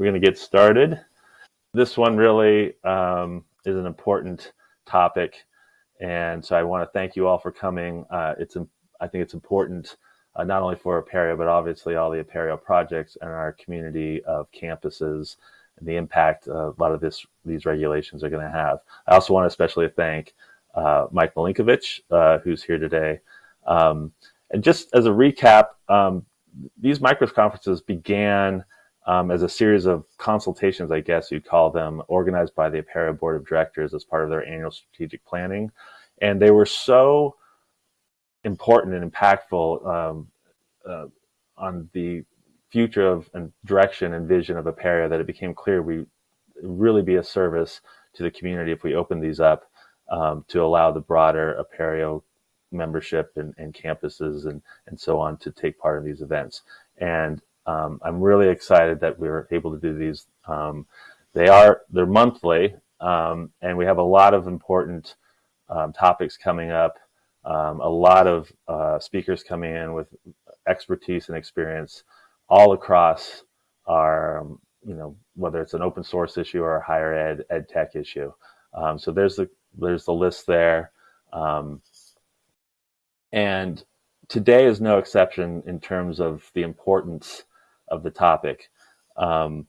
we're going to get started. This one really um, is an important topic, and so I want to thank you all for coming. Uh, it's I think it's important uh, not only for Apereo, but obviously all the Apereo projects and our community of campuses and the impact a lot of this these regulations are going to have. I also want to especially thank uh, Mike Milinkovich, uh, who's here today. Um, and just as a recap, um, these micros conferences began um, as a series of consultations, I guess you'd call them, organized by the Apereo Board of Directors as part of their annual strategic planning. And they were so important and impactful um, uh, on the future of and direction and vision of Apereo that it became clear we really be a service to the community if we open these up um, to allow the broader Apereo membership and, and, campuses and, and so on to take part in these events. And um, I'm really excited that we are able to do these. Um, they are, they're monthly, um, and we have a lot of important um, topics coming up, um, a lot of uh, speakers coming in with expertise and experience all across our, you know, whether it's an open source issue or a higher ed, ed tech issue. Um, so there's the, there's the list there. and today is no exception in terms of the importance of the topic. Um,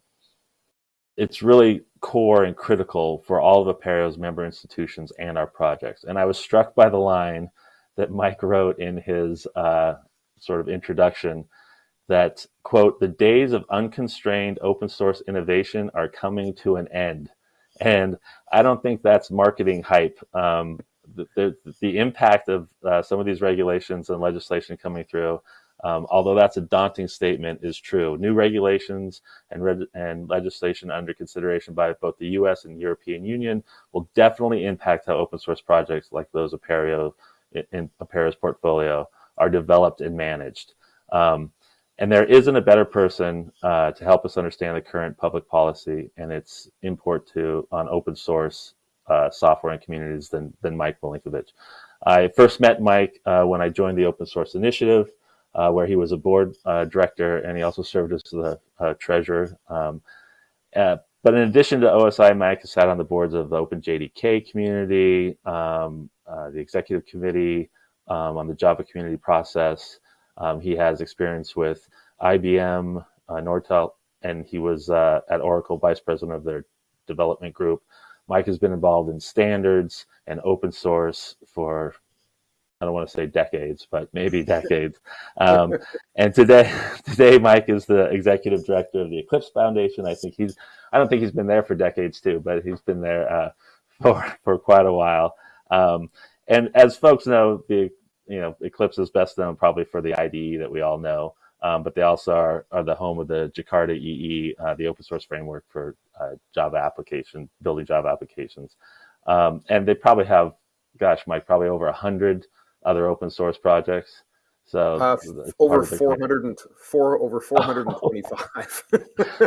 it's really core and critical for all of Apereo's member institutions and our projects. And I was struck by the line that Mike wrote in his uh, sort of introduction that, quote, the days of unconstrained open source innovation are coming to an end. And I don't think that's marketing hype. Um, the, the, the, impact of uh, some of these regulations and legislation coming through um, although that's a daunting statement, is true. New regulations and, and legislation under consideration by both the U.S. and European Union will definitely impact how open source projects like those Apereo in Apereo's portfolio are developed and managed. Um, and there isn't a better person uh, to help us understand the current public policy and its import to on open source uh, software and communities than, than Mike Milinkovich. I first met Mike uh, when I joined the Open Source Initiative where he was a board uh, director and he also served as the uh, treasurer. Um, uh, but in addition to OSI, Mike has sat on the boards of the OpenJDK community, um, uh, the executive committee um, on the Java community process. Um, he has experience with IBM, uh, Nortel, and he was at Oracle vice president of their development group. Mike has been involved in standards and open source for I don't want to say decades, but maybe decades. Um, and today, today Mike is the executive director of the Eclipse Foundation. I think he's, I don't think he's been there for decades too, but he's been there uh, for for quite a while. Um, and as folks know, the you know Eclipse is best known probably for the IDE that we all know, um, but they also are, are the home of the Jakarta EE, uh, the open source framework for uh, Java application, building Java applications. Um, and they probably have, gosh, Mike, probably over a hundred other open source projects. So uh, over 400 and four over 425.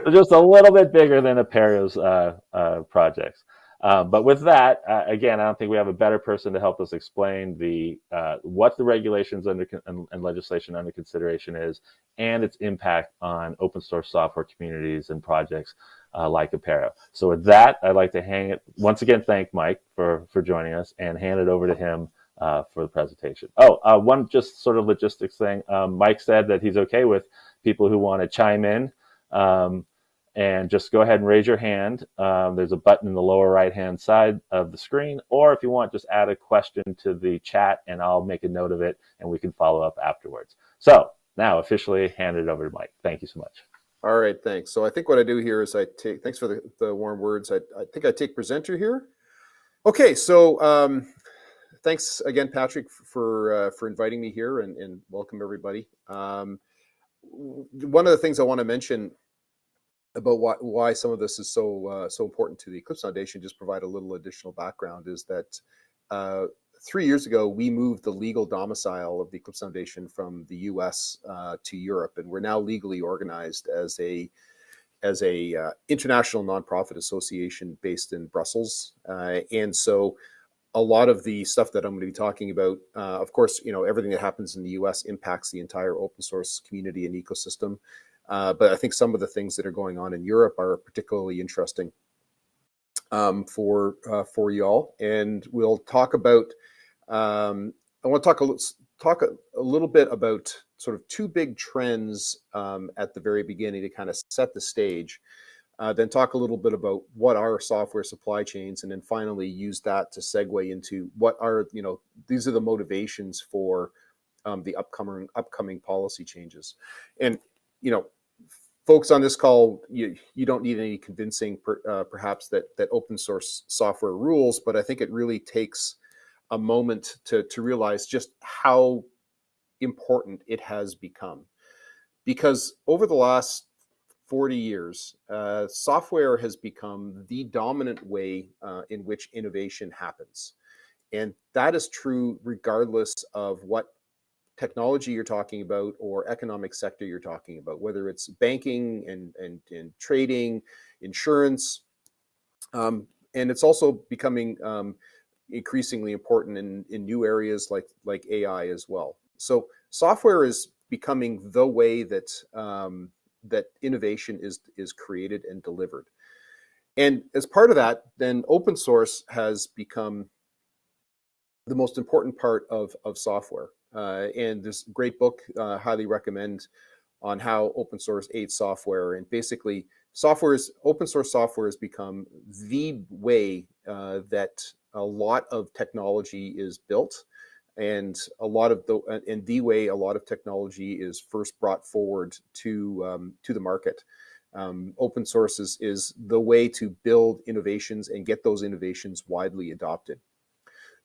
just a little bit bigger than Apereo's uh, uh, projects. Um, but with that, uh, again, I don't think we have a better person to help us explain the uh, what the regulations under and, and, legislation under consideration is, and its impact on open source software communities and projects uh, like Apereo. So with that, I'd like to hang it once again. Thank Mike for for joining us and hand it over to him uh, for the presentation. Oh, uh, one just sort of logistics thing. Um, Mike said that he's okay with people who want to chime in um, and just go ahead and raise your hand. Um, there's a button in the lower right hand side of the screen, or if you want, just add a question to the chat and I'll make a note of it and we can follow up afterwards. So now officially hand it over to Mike. Thank you so much. All right, thanks. So I think what I do here is I take, thanks for the, the warm words. I, I think I take presenter here. Okay, so um, thanks again, Patrick, for uh, for inviting me here, and, and welcome everybody. Um, one of the things I want to mention about why, why some of this is so uh, so important to the Eclipse Foundation, just provide a little additional background, is that uh, three years ago we moved the legal domicile of the Eclipse Foundation from the U.S. Uh, to Europe, and we're now legally organized as a as a uh, international nonprofit association based in Brussels, uh, and so a lot of the stuff that I'm going to be talking about, uh, of course, you know, everything that happens in the US impacts the entire open source community and ecosystem. Uh, but I think some of the things that are going on in Europe are particularly interesting um, for uh, for y'all. And we'll talk about. Um, I want to talk a talk a, a, little bit about sort of two big trends um, at the very beginning to kind of set the stage. Uh, then talk a little bit about what are software supply chains, and then finally use that to segue into what are you know these are the motivations for um, the upcoming upcoming policy changes. And you know, folks on this call, you you don't need any convincing, per, uh, perhaps that that open source software rules, but I think it really takes a moment to to realize just how important it has become, because over the last 40 years, uh, software has become the dominant way uh, in which innovation happens. And that is true regardless of what technology you're talking about or economic sector you're talking about, whether it's banking and, and, and trading, insurance. Um, and it's also becoming um, increasingly important in, in new areas like, like AI as well. So software is becoming the way that um, that innovation is is created and delivered. And as part of that, then open source has become the most important part of, of software. Uh, and this great book, uh, highly recommend on how open source aids software. And basically, software is open source software has become the way uh, that a lot of technology is built and a lot of the and the way a lot of technology is first brought forward to um, to the market. Um, open source is, is the way to build innovations and get those innovations widely adopted.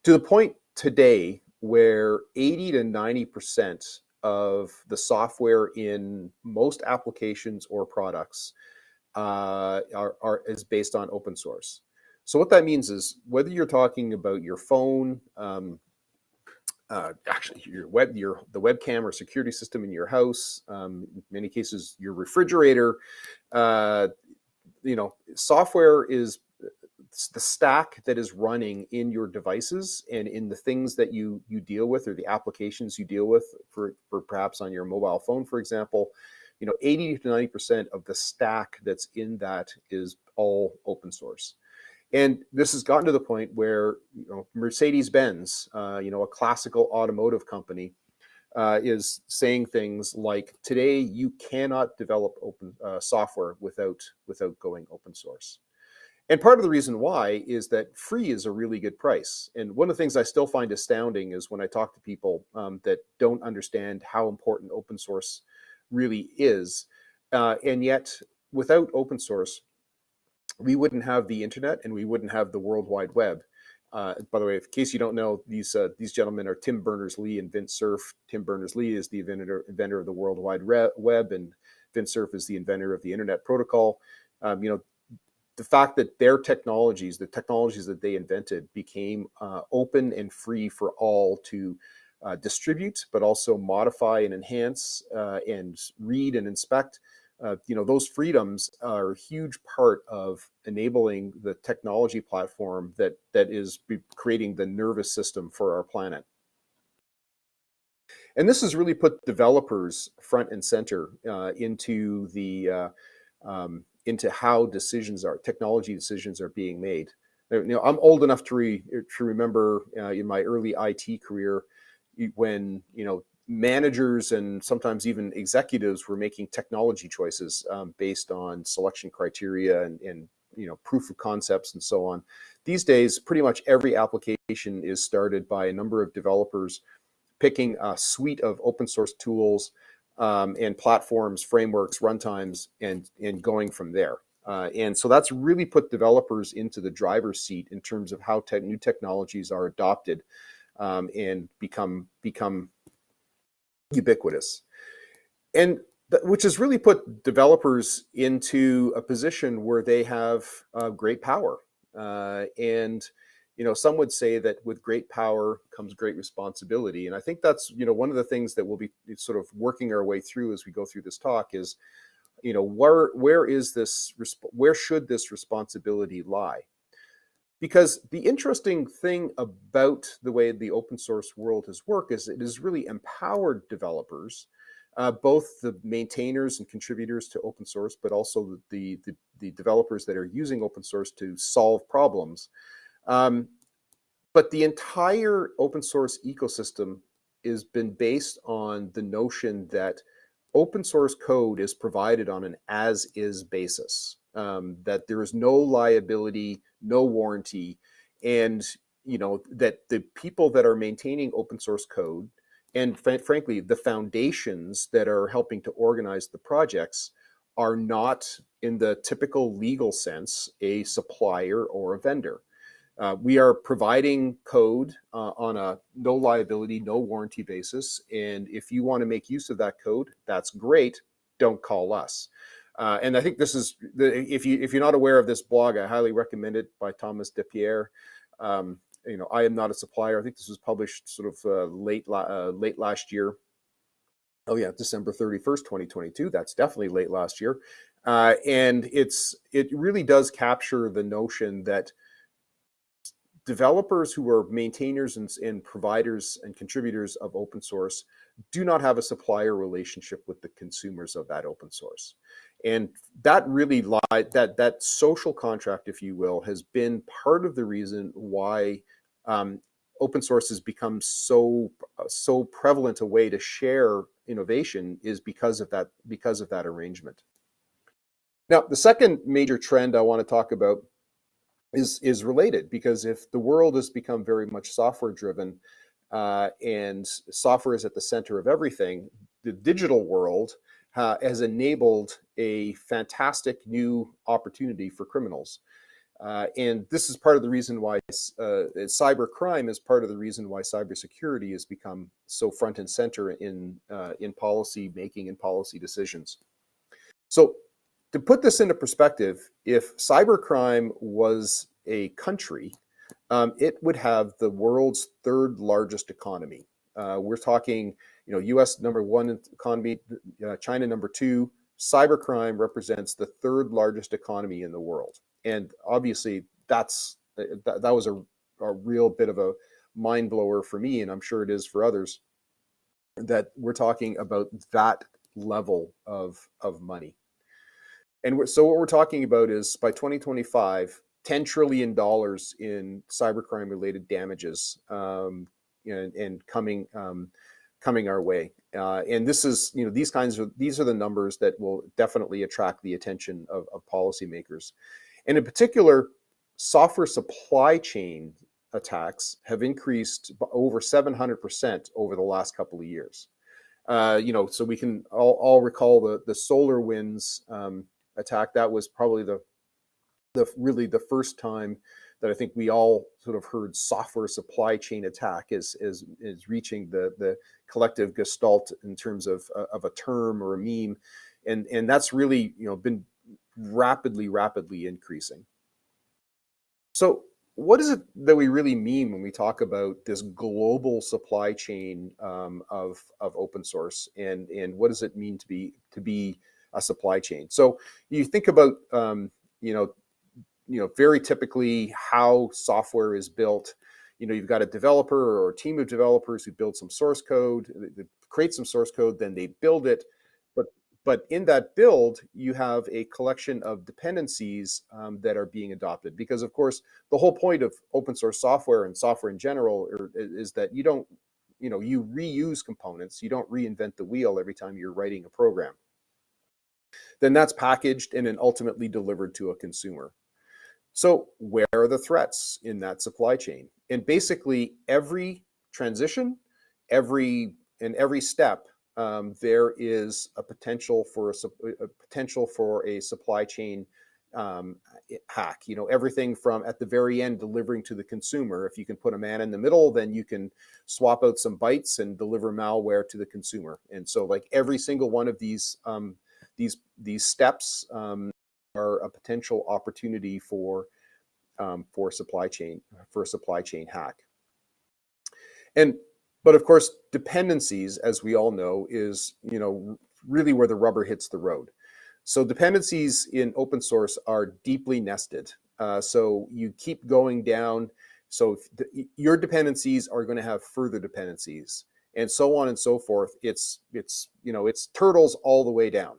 To the point today where 80 to 90 percent of the software in most applications or products uh, are, are, is based on open source. So what that means is whether you're talking about your phone, um, uh, actually your web, your the webcam or security system in your house. Um, in many cases, your refrigerator. Uh, you know, software is the stack that is running in your devices and in the things that you you deal with or the applications you deal with for, for perhaps on your mobile phone, for example. You know, 80 to 90 percent of the stack that's in that is all open source. And this has gotten to the point where you know, Mercedes-Benz, uh, you know, a classical automotive company, uh, is saying things like, "Today you cannot develop open uh, software without without going open source." And part of the reason why is that free is a really good price. And one of the things I still find astounding is when I talk to people um, that don't understand how important open source really is, uh, and yet without open source, we wouldn't have the internet and we wouldn't have the World Wide Web. Uh, by the way, in case you don't know, these uh, these gentlemen are Tim Berners-Lee and Vint Cerf. Tim Berners-Lee is the inventor inventor of the World Wide Web, and Vint Cerf is the inventor of the Internet Protocol. Um, you know, the fact that their technologies, the technologies that they invented, became uh, open and free for all to uh, distribute, but also modify and enhance uh, and read and inspect uh, you know, those freedoms are a huge part of enabling the technology platform that that is creating the nervous system for our planet. And this has really put developers front and center uh, into the uh, um, into how decisions are technology decisions are being made. You know, I'm old enough to re, to remember uh, in my early IT career when you know managers and sometimes even executives were making technology choices um, based on selection criteria and, and, you know proof of concepts and so on. These days, pretty much every application is started by a number of developers picking a suite of open source tools um, and platforms, frameworks, runtimes, and and going from there. Uh, and so that's really put developers into the driver's seat in terms of how te new technologies are adopted um, and become become ubiquitous. And which has really put developers into a position where they have uh, great power. Uh, and, you know, some would say that with great power comes great responsibility. And I think that's, you know, one of the things that we'll be sort of working our way through as we go through this talk is, you know, where, where is this, where should this responsibility lie? Because the interesting thing about the way the open source world has worked is it has really empowered developers uh, both the maintainers and contributors to open source, but also the, the, the developers that are using open source to solve problems. Um, but the entire open source ecosystem has been based on the notion that open source code is provided on an as is basis, um, that there is no liability, no warranty, and you know that the people that are maintaining open source code and frankly the foundations that are helping to organize the projects are not in the typical legal sense a supplier or a vendor uh, we are providing code uh, on a no liability, no warranty basis. And if you want to make use of that code, that's great. Don't call us. Uh, and I think this is, the, if, you, if you're not aware of this blog, I highly recommend it by Thomas Depierre. Um, you know, I am not a supplier. I think this was published sort of uh, late, uh, late last year. Oh yeah, December 31st, 2022. That's definitely late last year. Uh, and it's, it really does capture the notion that developers who are maintainers and, and, providers and contributors of open source do not have a supplier relationship with the consumers of that open source. And that really that, that social contract, if you will, has been part of the reason why um, open source has become so, so prevalent a way to share innovation is because of that, because of that arrangement. Now, the second major trend I want to talk about is is related because if the world has become very much software driven uh, and software is at the center of everything, the digital world uh, has enabled a fantastic new opportunity for criminals. Uh, and this is part of the reason why uh, cyber crime is part of the reason why cybersecurity has become so front and center in uh, in policy making and policy decisions. So to put this into perspective, if cybercrime was a country, um, it would have the world's third largest economy. Uh, we're talking, you know, U.S. number one economy, uh, China number two. Cybercrime represents the third largest economy in the world, and obviously that's uh, that, that was a, a real bit of a mind blower for me, and I'm sure it is for others. That we're talking about that level of of money. And so what we're talking about is by 2025, $10 trillion in cybercrime related damages um, and, and, coming um, coming our way. Uh, and this is, you know, these kinds of, these are the numbers that will definitely attract the attention of, of policymakers. And in particular, software supply chain attacks have increased over 700% over the last couple of years. Uh, you know, so we can all, all recall the, the SolarWinds um, attack. That was probably the the really the first time that I think we all sort of heard software supply chain attack is is is reaching the the collective gestalt in terms of uh, of a term or a meme, and and that's really you know been rapidly rapidly increasing. So what is it that we really mean when we talk about this global supply chain um, of of open source, and and what does it mean to be to be a supply chain. So you think about, um, you know, you know, very typically how software is built. You know, you've got a developer or a team of developers who build some source code, they create some source code, then they build it. But but in that build, you have a collection of dependencies um, that are being adopted. Because of course, the whole point of open source software and software in general are, is that you don't, you know, you reuse components. You don't reinvent the wheel every time you're writing a program then that's packaged and then ultimately delivered to a consumer. So where are the threats in that supply chain? And basically every transition, every in every step, um, there is a potential for a, a, potential for a supply chain um, hack. You know, everything from at the very end delivering to the consumer. If you can put a man in the middle, then you can swap out some bytes and deliver malware to the consumer. And so, like every single one of these um, these these steps um, are a potential opportunity for um, for supply chain for a supply chain hack. And but of course, dependencies, as we all know, is you know really where the rubber hits the road. So dependencies in open source are deeply nested. Uh, so you keep going down. So the, your dependencies are going to have further dependencies. and so on and so forth. It's it's you know it's turtles all the way down,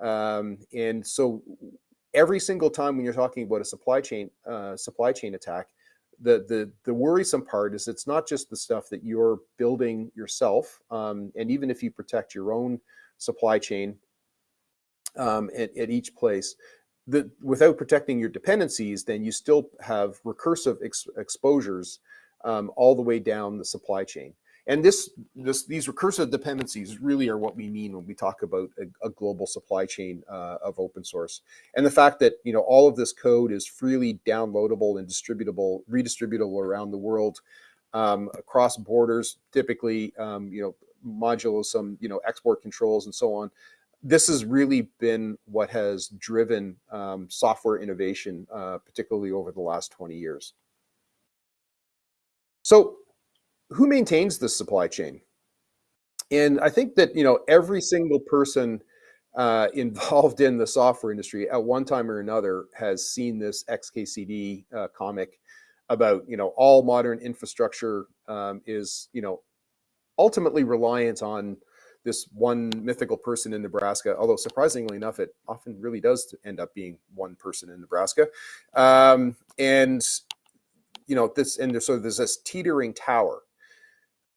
um, and so every single time when you're talking about a supply chain uh, supply chain attack, the the the worrisome part is it's not just the stuff that you're building yourself, um, and even if you protect your own supply chain um, at, at each place, the, without protecting your dependencies, then you still have recursive ex exposures um, all the way down the supply chain. And this, this, these recursive dependencies really are what we mean when we talk about a, a global supply chain uh, of open source. And the fact that you know all of this code is freely downloadable and distributable, redistributable around the world um, across borders, typically um, you know modulo some you know export controls and so on this has really been what has driven um, software innovation, uh, particularly over the last 20 years. So who maintains this supply chain? And I think that, you know, every single person uh, involved in the software industry at one time or another has seen this XKCD uh, comic about, you know, all modern infrastructure um, is, you know, ultimately reliant on this one mythical person in Nebraska, although surprisingly enough, it often really does end up being one person in Nebraska. Um, and, you know, this, and there's, so there's this teetering tower.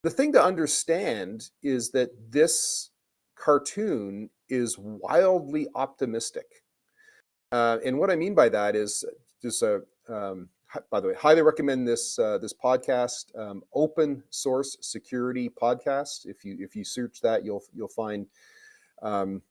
The thing to understand is that this cartoon is wildly optimistic. Uh, and what I mean by that is just a, um, by the way, highly recommend this uh, this podcast, um, Open Source Security Podcast. If you if you search that, you'll you'll find um,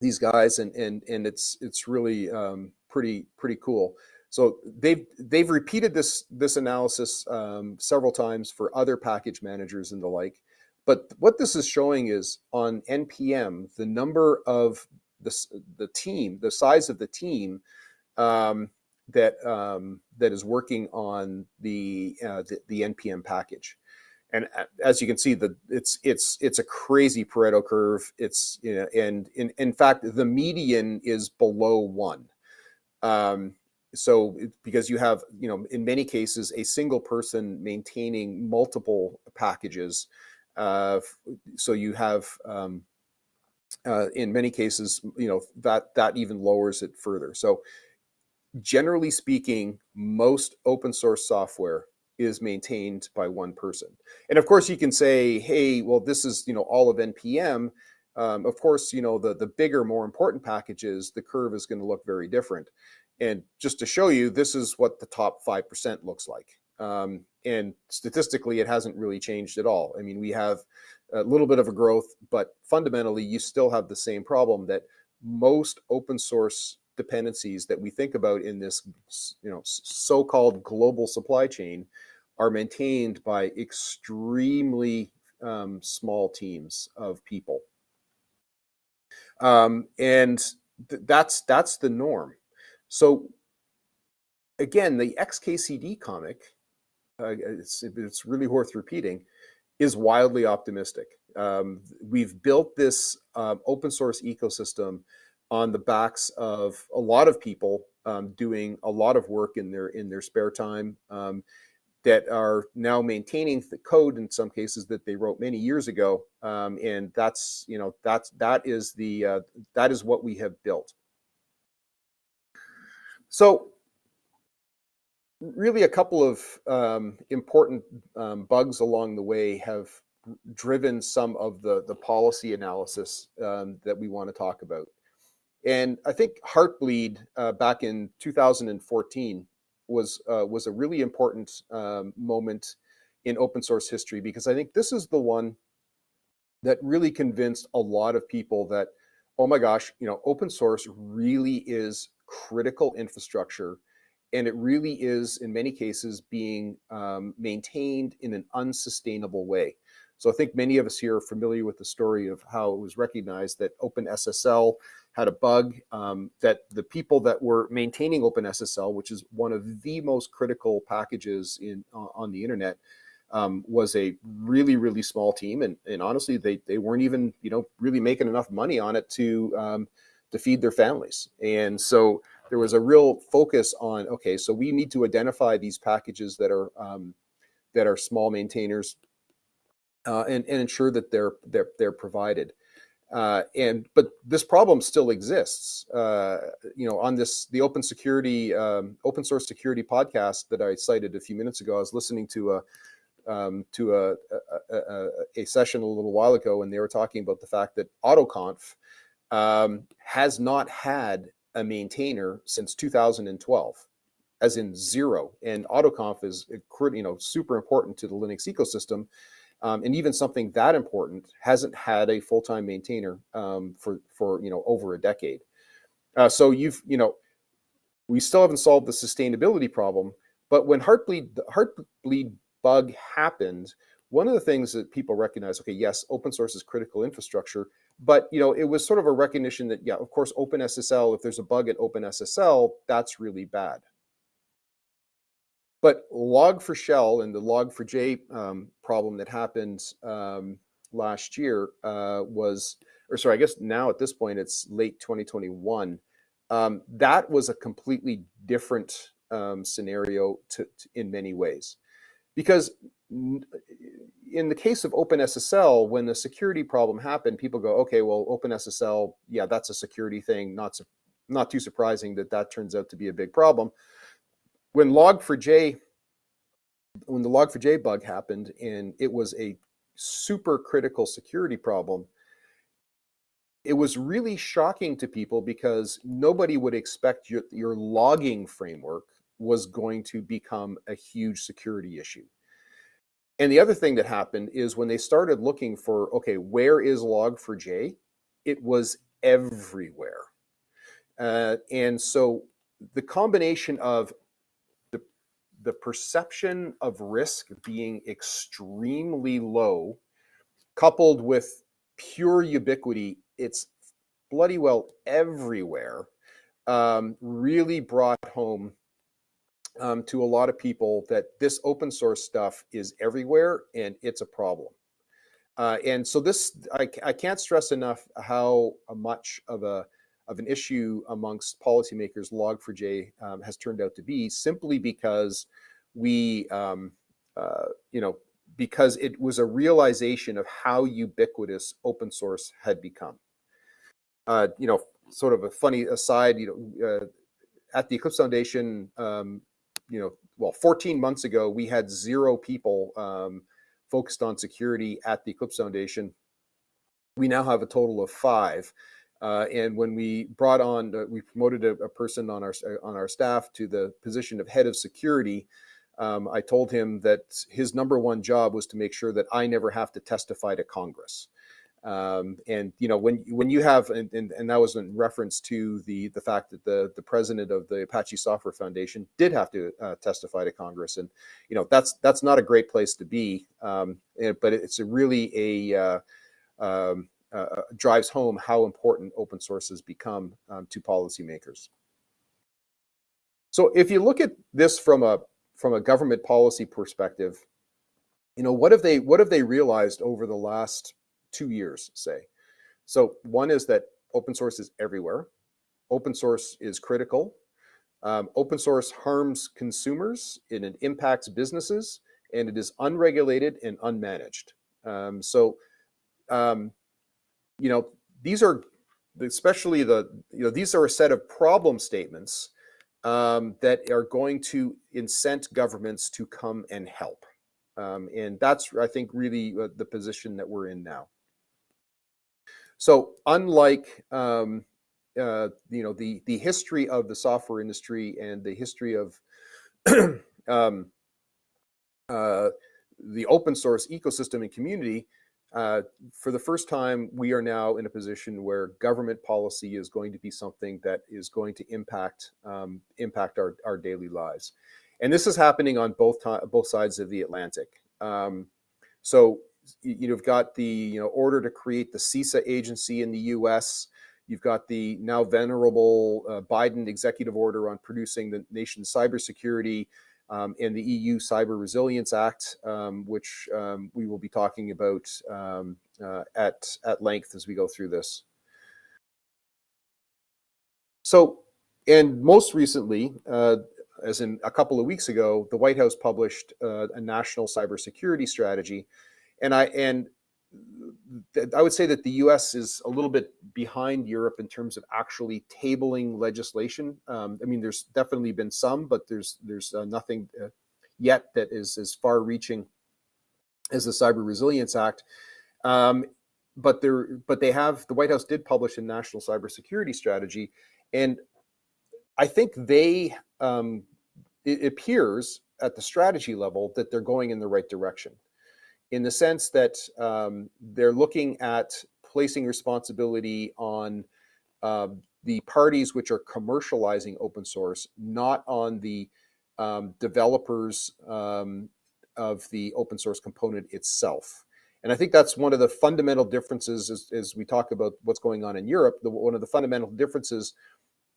these guys, and and and it's it's really um, pretty pretty cool. So they've they've repeated this this analysis um, several times for other package managers and the like. But what this is showing is on npm the number of the the team, the size of the team um, that um, that is working on the, uh, the, the npm package. And uh, as you can see, the it's it's it's a crazy Pareto curve. It's you know, and in in fact, the median is below one. Um, so because you have you know in many cases a single person maintaining multiple packages, uh, so you have um, uh, in many cases you know that that even lowers it further. So generally speaking, most open source software is maintained by one person. And of course, you can say, hey, well, this is you know all of NPM. Um, of course, you know the the bigger, more important packages, the curve is going to look very different. And just to show you, this is what the top five percent looks like. Um, and statistically, it hasn't really changed at all. I mean, we have a little bit of a growth, but fundamentally, you still have the same problem that most open source dependencies that we think about in this you know so-called global supply chain are maintained by extremely um, small teams of people um, and th that's that's the norm so again the xkcd comic uh, it's, it's really worth repeating is wildly optimistic. Um, we've built this uh, open source ecosystem on the backs of a lot of people um, doing a lot of work in their in their spare time um, that are now maintaining the code in some cases that they wrote many years ago. Um, and that's you know that's that is the uh, that is what we have built so really a couple of um, important um, bugs along the way have driven some of the the policy analysis um, that we want to talk about. And I think Heartbleed uh, back in 2014 was uh, was a really important um, moment in open source history because I think this is the one that really convinced a lot of people that, oh my gosh, you know, open source really is critical infrastructure and it really is in many cases being um, maintained in an unsustainable way. So I think many of us here are familiar with the story of how it was recognized that OpenSSL had a bug um, that the people that were maintaining OpenSSL, which is one of the most critical packages in uh, on the internet, um, was a really really small team, and and honestly, they they weren't even you know really making enough money on it to um, to feed their families, and so there was a real focus on okay, so we need to identify these packages that are um, that are small maintainers uh, and, and ensure that they're they're they're provided. Uh, and but this problem still exists. Uh, you know, on this the open security um, open source security podcast that I cited a few minutes ago, I was listening to a um, to a, a, a, a, session a little while ago, and they were talking about the fact that AutoConf um, has not had a maintainer since 2012, as in zero. And AutoConf is you know super important to the Linux ecosystem, um, and even something that important hasn't had a full-time maintainer um, for for you know over a decade. Uh, so you've you know we still haven't solved the sustainability problem, but when Heartbleed the Heartbleed bug happened, one of the things that people recognize, okay, yes, open source is critical infrastructure, but you know, it was sort of a recognition that, yeah, of course, OpenSSL, if there's a bug at OpenSSL, that's really bad. But Log4Shell and the Log4j um, problem that happened um, last year uh, was, or sorry, I guess now at this point it's late 2021. Um, that was a completely different um, scenario to, to, in many ways, because in the case of OpenSSL, when the security problem happened, people go, okay, well, OpenSSL, yeah, that's a security thing. Not not too surprising that that turns out to be a big problem. When Log4j, when the Log4j bug happened, and it was a super critical security problem, it was really shocking to people because nobody would expect your, your logging framework was going to become a huge security issue. And the other thing that happened is when they started looking for, okay, where is log4j? It was everywhere. Uh, and so the combination of the, the perception of risk being extremely low, coupled with pure ubiquity, it's bloody well everywhere, um, really brought home um, to a lot of people that this open source stuff is everywhere and it's a problem. Uh, and so this, I, I, can't stress enough how much of a of an issue amongst policymakers Log4j um, has turned out to be simply because we, um, uh, you know, because it was a realization of how ubiquitous open source had become. Uh, you know, sort of a funny aside, you know, uh, at the Eclipse Foundation, um, you know, well, 14 months ago, we had zero people um, focused on security at the Eclipse Foundation. We now have a total of five. Uh, and when we brought on, uh, we promoted a, a, person on our on our staff to the position of head of security. Um, I told him that his number one job was to make sure that I never have to testify to Congress. Um, and you know when when you have and, and, and, that was in reference to the the fact that the the president of the Apache Software Foundation did have to uh, testify to Congress, and you know that's that's not a great place to be. Um, but it's a really a uh, um, uh, uh, drives home how important open source has become um, to policymakers. So if you look at this from a from a government policy perspective, you know what have they what have they realized over the last two years, say. So one is that open source is everywhere. Open source is critical. Um, open source harms consumers and it impacts businesses and it is unregulated and unmanaged. Um, so, um, you know, these are especially the, you know, these are a set of problem statements um, that are going to incent governments to come and help. Um, and that's, I think, really uh, the position that we're in now. So unlike um, uh, you know the the history of the software industry and the history of um, uh, the open source ecosystem and community, uh, for the first time, we are now in a position where government policy is going to be something that is going to impact um, impact our, our daily lives. And this is happening on both both sides of the Atlantic. Um, so you've got the you know order to create the CISA agency in the U.S. You've got the now venerable uh, Biden executive order on producing the nation's cybersecurity um, and the EU Cyber Resilience Act, um, which um, we will be talking about um, uh, at, at length as we go through this. So, and most recently, uh, as in a couple of weeks ago, the White House published uh, a national cybersecurity strategy and I and I would say that the U.S. is a little bit behind Europe in terms of actually tabling legislation. Um, I mean, there's definitely been some, but there's there's uh, nothing uh, yet that is as far-reaching as the Cyber Resilience Act. Um, but there, but they have the White House did publish a national cybersecurity strategy, and I think they um, it appears at the strategy level that they're going in the right direction in the sense that um, they're looking at placing responsibility on uh, the parties which are commercializing open source, not on the um, developers um, of the open source component itself. And I think that's one of the fundamental differences as, as we talk about what's going on in Europe. The, one of the fundamental differences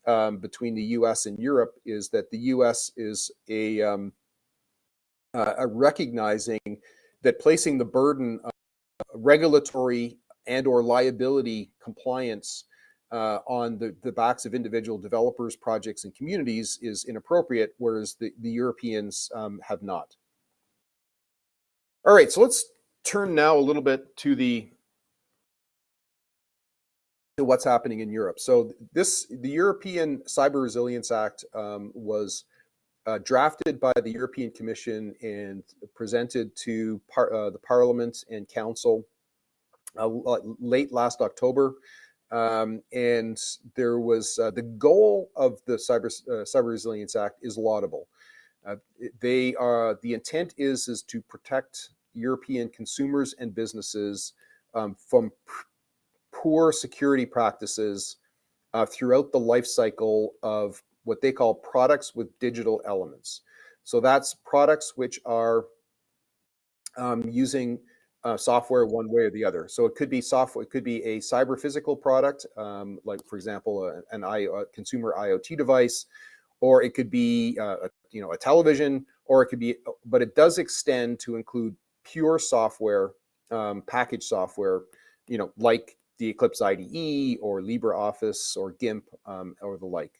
um, between the US and Europe is that the US is a, uh, a recognizing that placing the burden of regulatory and or liability compliance uh, on the, the backs of individual developers, projects, and communities is inappropriate, whereas the, the Europeans um, have not. All right, so let's turn now a little bit to the to what's happening in Europe. So this the European Cyber Resilience Act um, was uh, drafted by the European Commission and presented to par uh, the Parliament and Council uh, late last October. Um, and there was uh, the goal of the Cyber, uh, Cyber Resilience Act is laudable. Uh, they are the intent is is to protect European consumers and businesses um, from poor security practices throughout the life cycle of what they call products with digital elements. So that's products which are um, using uh, software one way or the other. So it could be software, it could be a cyber physical product, um, like for example, a, an I, a consumer IoT device, or it could be uh, a, you know a television, or it could be, but it does extend to include pure software, um, package software, you know, like the Eclipse IDE or LibreOffice or GIMP um, or the like.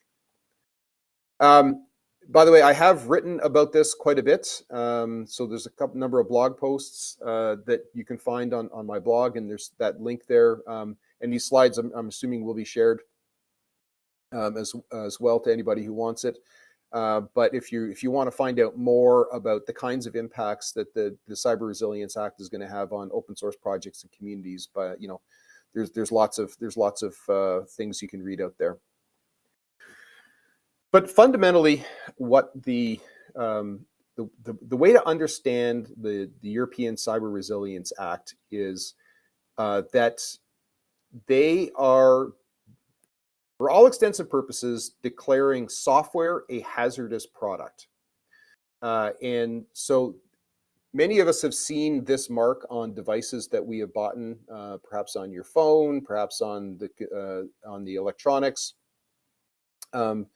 Um, by the way, I have written about this quite a bit. Um, so there's a couple number of blog posts uh, that you can find on, on my blog, and there's that link there. Um, and these slides, I'm, I'm, assuming, will be shared um, as as well to anybody who wants it. Uh, but if you if you want to find out more about the kinds of impacts that the the Cyber Resilience Act is going to have on open source projects and communities, but you know, there's there's lots of there's lots of uh, things you can read out there. But fundamentally, what the, um, the, the, the, way to understand the, the European Cyber Resilience Act is uh, that they are, for all extensive purposes, declaring software a hazardous product. Uh, and so many of us have seen this mark on devices that we have bought, uh, perhaps on your phone, perhaps on the, uh, on the electronics. Um,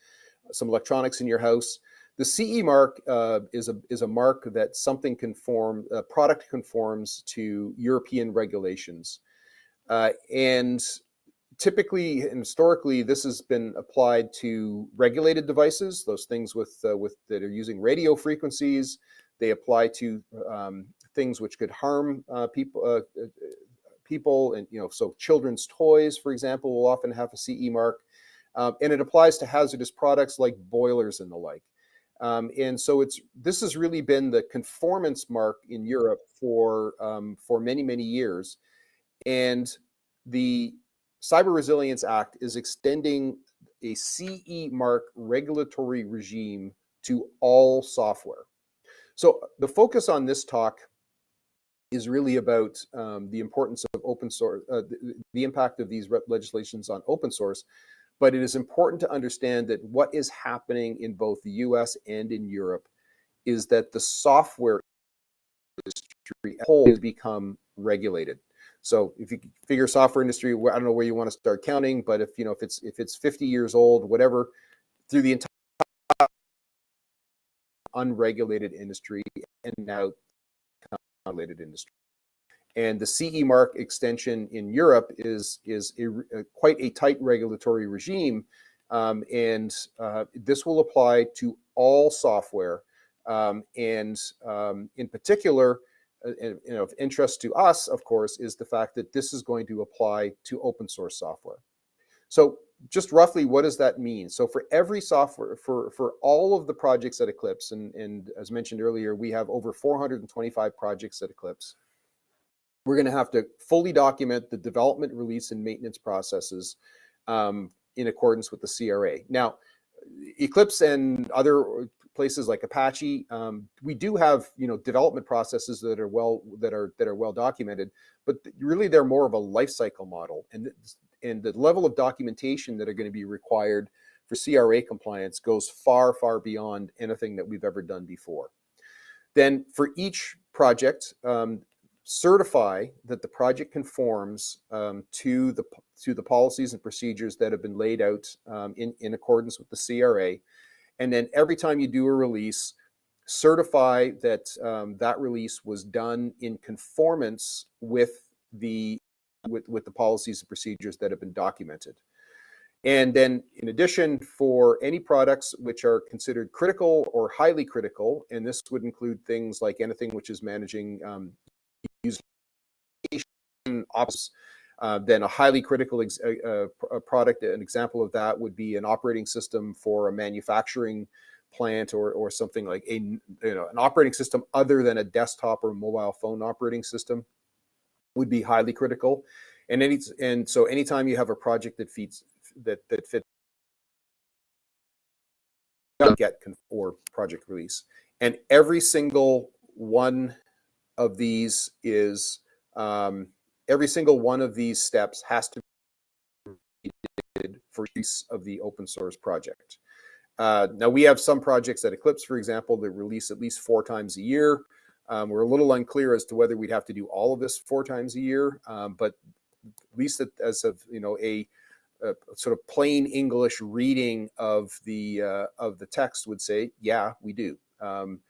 some electronics in your house. The CE mark uh, is a is a mark that something conform a product conforms to European regulations, uh, and typically historically this has been applied to regulated devices, those things with uh, with that are using radio frequencies. They apply to um, things which could harm uh, people uh, uh, people and you know so children's toys for example will often have a CE mark um, and it applies to hazardous products like boilers and the like. Um, and so it's this has really been the conformance mark in Europe for um, for many many years, and the Cyber Resilience Act is extending a CE mark regulatory regime to all software. So the focus on this talk is really about um, the importance of open source, uh, the, the, impact of these legislations on open source, but it is important to understand that what is happening in both the US and in Europe is that the software industry whole has become regulated. So if you figure software industry, I don't know where you want to start counting, but if you know if it's if it's 50 years old, whatever, through the entire unregulated industry and now regulated industry. And the CE mark extension in Europe is, is a, quite a tight regulatory regime. Um, and uh, this will apply to all software. Um, and um, in particular, you know, of interest to us, of course, is the fact that this is going to apply to open source software. So just roughly, what does that mean? So for every software, for, for all of the projects at Eclipse, and, and as mentioned earlier, we have over 425 projects at Eclipse, we're going to have to fully document the development, release, and maintenance processes um, in accordance with the CRA. Now, Eclipse and other places like Apache, um, we do have you know development processes that are well that are that are well documented, but really they're more of a lifecycle model, and and the level of documentation that are going to be required for CRA compliance goes far far beyond anything that we've ever done before. Then for each project, um, certify that the project conforms um, to the to the policies and procedures that have been laid out um, in in accordance with the CRA, and then every time you do a release, certify that um, that release was done in conformance with the with with the policies and procedures that have been documented. And then in addition, for any products which are considered critical or highly critical, and this would include things like anything which is managing um, use ops, uh, then a highly critical ex- uh, uh, product, an example of that would be an operating system for a manufacturing plant or, or something like a you know an operating system other than a desktop or mobile phone operating system would be highly critical. And any and so anytime you have a project that feeds that that fits get or project release, and every single one of these is um, every single one of these steps has to be for use of the open source project. Uh, now we have some projects at Eclipse, for example, that release at least four times a year. Um, we're a little unclear as to whether we'd have to do all of this four times a year, um, but at least as of you know a, a, sort of plain English reading of the uh, of the text would say, yeah, we do. Um,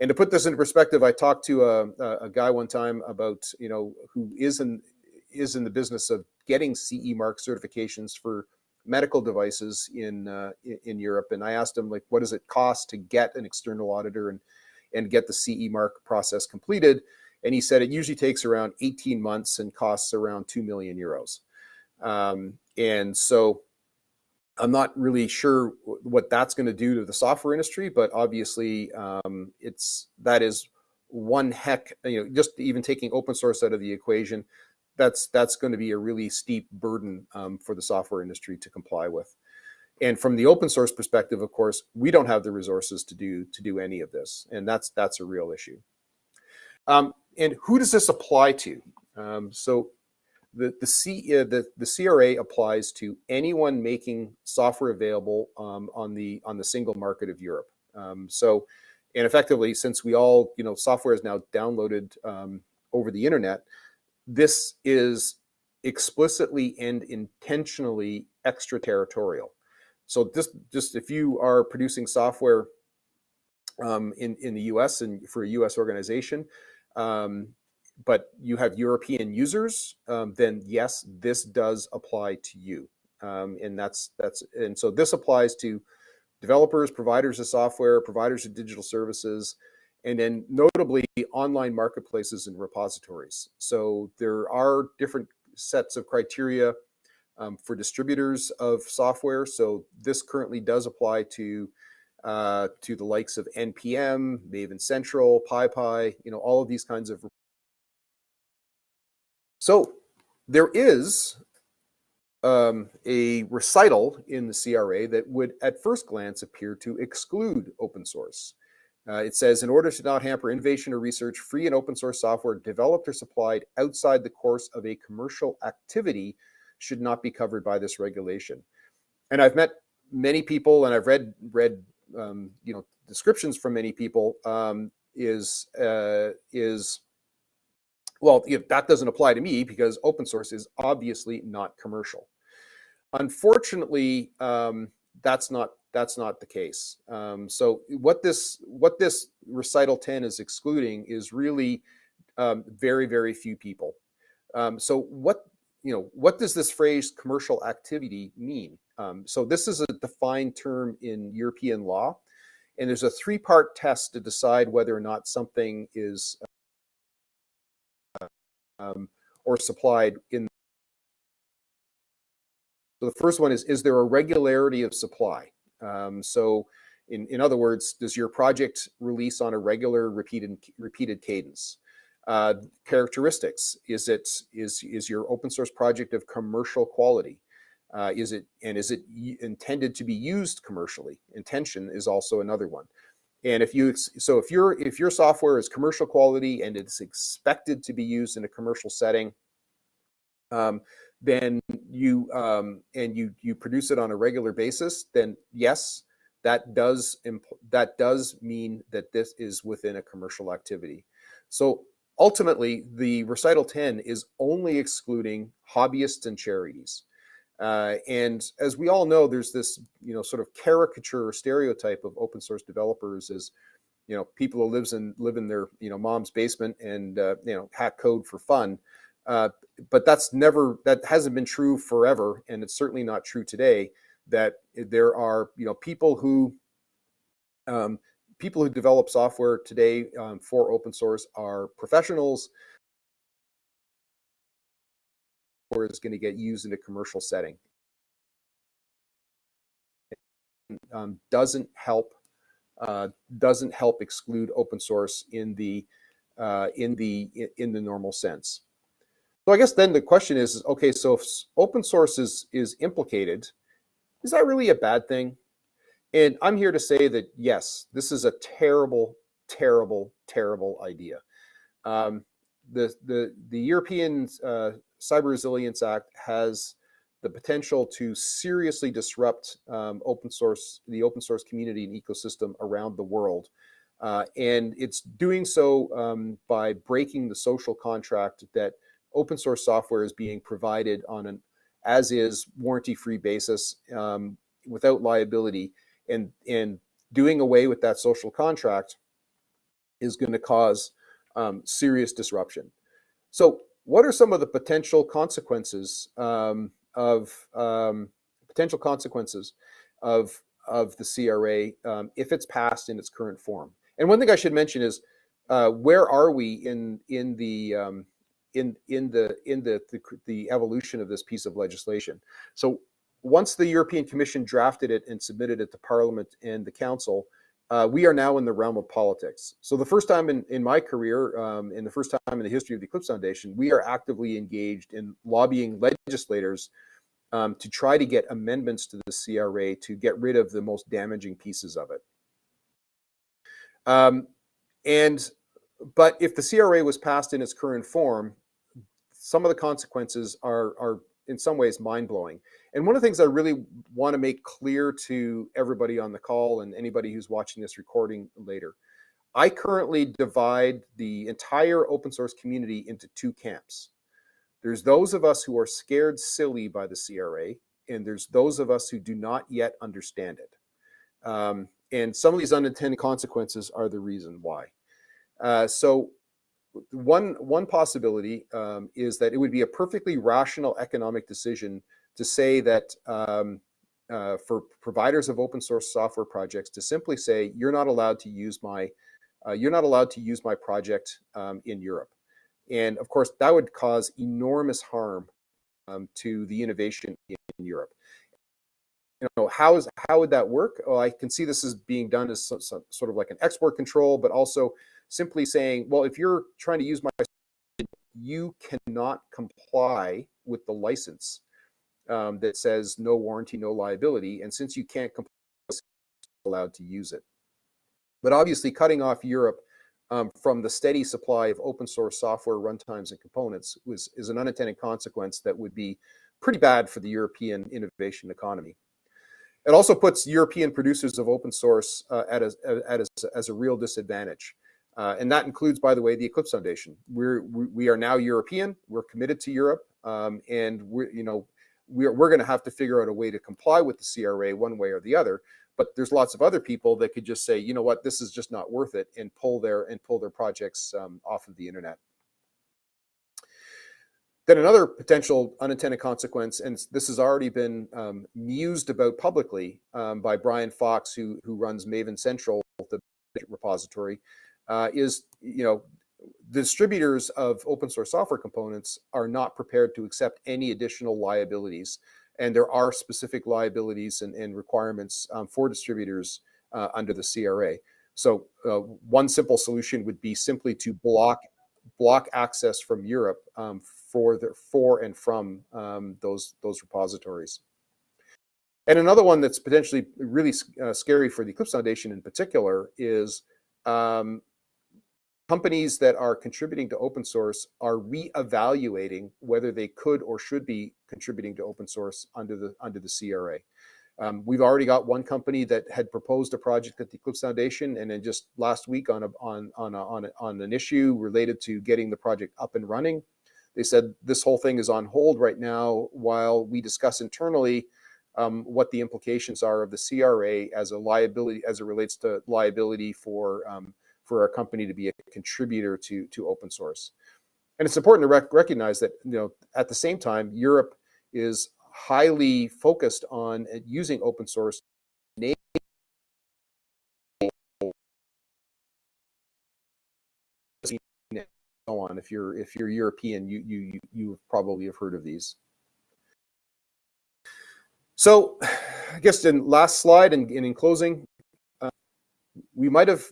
and to put this into perspective, I talked to a, a guy one time about you know who is in is in the business of getting CE mark certifications for medical devices in uh, in Europe, and I asked him like, what does it cost to get an external auditor and and get the CE mark process completed? And he said it usually takes around 18 months and costs around two million euros. Um, and so I'm not really sure what that's going to do to the software industry, but obviously um, it's that is one heck. You know, just even taking open source out of the equation, that's that's going to be a really steep burden um, for the software industry to comply with. And from the open source perspective, of course, we don't have the resources to do to do any of this, and that's that's a real issue. Um, and who does this apply to? Um, so the the, C, uh, the the CRA applies to anyone making software available um, on the on the single market of Europe. Um, so, and effectively, since we all you know software is now downloaded um, over the internet, this is explicitly and intentionally extraterritorial. So just just if you are producing software um, in in the U.S. and for a U.S. organization, um, but you have European users, um, then yes, this does apply to you. Um, and that's that's and so this applies to developers, providers of software, providers of digital services, and then notably online marketplaces and repositories. So there are different sets of criteria um, for distributors of software. So this currently does apply to uh, to the likes of NPM, Maven Central, PyPI, you know, all of these kinds of so there is um, a recital in the CRA that would at first glance appear to exclude open source. Uh, it says, in order to not hamper innovation or research, free and open source software developed or supplied outside the course of a commercial activity should not be covered by this regulation. And I've met many people, and I've read read um, you know descriptions from many people. Um, is uh, is well, that doesn't apply to me because open source is obviously not commercial. Unfortunately, um, that's not that's not the case. Um, so what this what this recital 10 is excluding is really um, very very few people. Um, so what you know what does this phrase commercial activity mean? Um, so this is a defined term in European law, and there's a three part test to decide whether or not something is um, or supplied in. So the first one is, is there a regularity of supply? Um, so in, in other words, does your project release on a regular repeated, repeated cadence? Uh, characteristics, is it, is, is your open source project of commercial quality? Uh, is it, and is it intended to be used commercially? Intention is also another one. And if you, so if your, if your software is commercial quality and it's expected to be used in a commercial setting, um, then you um, and you you produce it on a regular basis, then yes, that does that does mean that this is within a commercial activity. So ultimately, the recital 10 is only excluding hobbyists and charities. Uh, and as we all know, there's this you know sort of caricature or stereotype of open source developers as you know people who lives in live in their you know mom's basement and uh, you know hack code for fun. Uh, but that's never that hasn't been true forever, and it's certainly not true today. That there are you know people who um, people who develop software today um, for open source are professionals or is going to get used in a commercial setting. Um, doesn't help uh, doesn't help exclude open source in the uh, in the in the normal sense. So I guess then the question is, okay, so if open source is, is implicated, is that really a bad thing? And I'm here to say that, yes, this is a terrible, terrible, terrible idea. Um, the, the, the European uh, Cyber Resilience Act has the potential to seriously disrupt um, open source, the open source community and ecosystem around the world. Uh, and it's doing so um, by breaking the social contract that open source software is being provided on an as is warranty free basis um, without liability and and doing away with that social contract is going to cause um, serious disruption. So what are some of the potential consequences um, of um, potential consequences of of the CRA um, if it's passed in its current form? And one thing I should mention is uh, where are we in in the um, in in the in the, the, the evolution of this piece of legislation. So once the European Commission drafted it and submitted it to Parliament and the Council, uh, we are now in the realm of politics. So the first time in, in my career, um, in the first time in the history of the Eclipse Foundation, we are actively engaged in lobbying legislators um, to try to get amendments to the CRA to get rid of the most damaging pieces of it. Um, and but if the CRA was passed in its current form, some of the consequences are, are in some ways mind-blowing. And one of the things I really want to make clear to everybody on the call and anybody who's watching this recording later, I currently divide the entire open source community into two camps. There's those of us who are scared silly by the CRA, and there's those of us who do not yet understand it. Um, and some of these unintended consequences are the reason why. Uh, so one one possibility um, is that it would be a perfectly rational economic decision to say that um, uh, for providers of open source software projects to simply say you're not allowed to use my uh, you're not allowed to use my project um, in Europe, and of course that would cause enormous harm um, to the innovation in, in Europe. You know how is how would that work? Well, I can see this is being done as so, so, sort of like an export control, but also simply saying, well, if you're trying to use my, you cannot comply with the license um, that says no warranty, no liability. And since you can't comply, allowed to use it. But obviously cutting off Europe um, from the steady supply of open source software runtimes and components was, is an unintended consequence that would be pretty bad for the European innovation economy. It also puts European producers of open source uh, at, a, at a, as a real disadvantage. Uh, and that includes, by the way, the Eclipse Foundation. We're, we are now European. We're committed to Europe, um, and we're, you know, we're, we're going to have to figure out a way to comply with the CRA one way or the other. But there's lots of other people that could just say, you know what, this is just not worth it, and pull their and pull their projects um, off of the internet. Then another potential unintended consequence, and this has already been um, mused about publicly um, by Brian Fox, who who runs Maven Central, the repository, uh, is you know the distributors of open source software components are not prepared to accept any additional liabilities. And there are specific liabilities and, and requirements um, for distributors uh, under the CRA. So uh, one simple solution would be simply to block block access from Europe um, for the for and from um, those those repositories. And another one that's potentially really uh, scary for the Eclipse Foundation in particular is um, companies that are contributing to open source are re-evaluating whether they could or should be contributing to open source under the under the CRA. Um, we've already got one company that had proposed a project at the Eclipse Foundation, and then just last week on a, on on a, on, a, on an issue related to getting the project up and running, they said this whole thing is on hold right now while we discuss internally um, what the implications are of the CRA as a liability as it relates to liability for um, for a company to be a contributor to to open source. And it's important to rec recognize that you know at the same time Europe is highly focused on uh, using open source so on if you're if you're European you you you probably have heard of these so I guess in last slide and, and in closing uh, we might have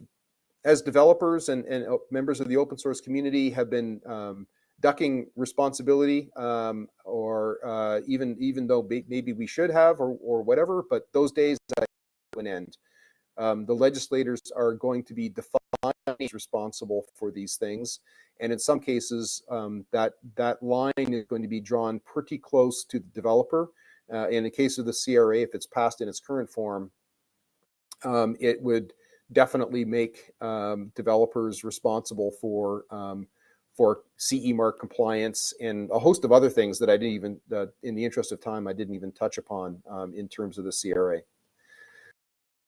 as developers and, and uh, members of the open source community have been um, ducking responsibility um, or uh, even even though maybe we should have or, or whatever, but those days to an end. Um, the legislators are going to be defined as responsible for these things. And in some cases, um, that, that line is going to be drawn pretty close to the developer. Uh, in the case of the CRA, if it's passed in its current form, um, it would definitely make um, developers responsible for um, for CE mark compliance and a host of other things that I didn't even, uh, in the interest of time, I didn't even touch upon um, in terms of the CRA.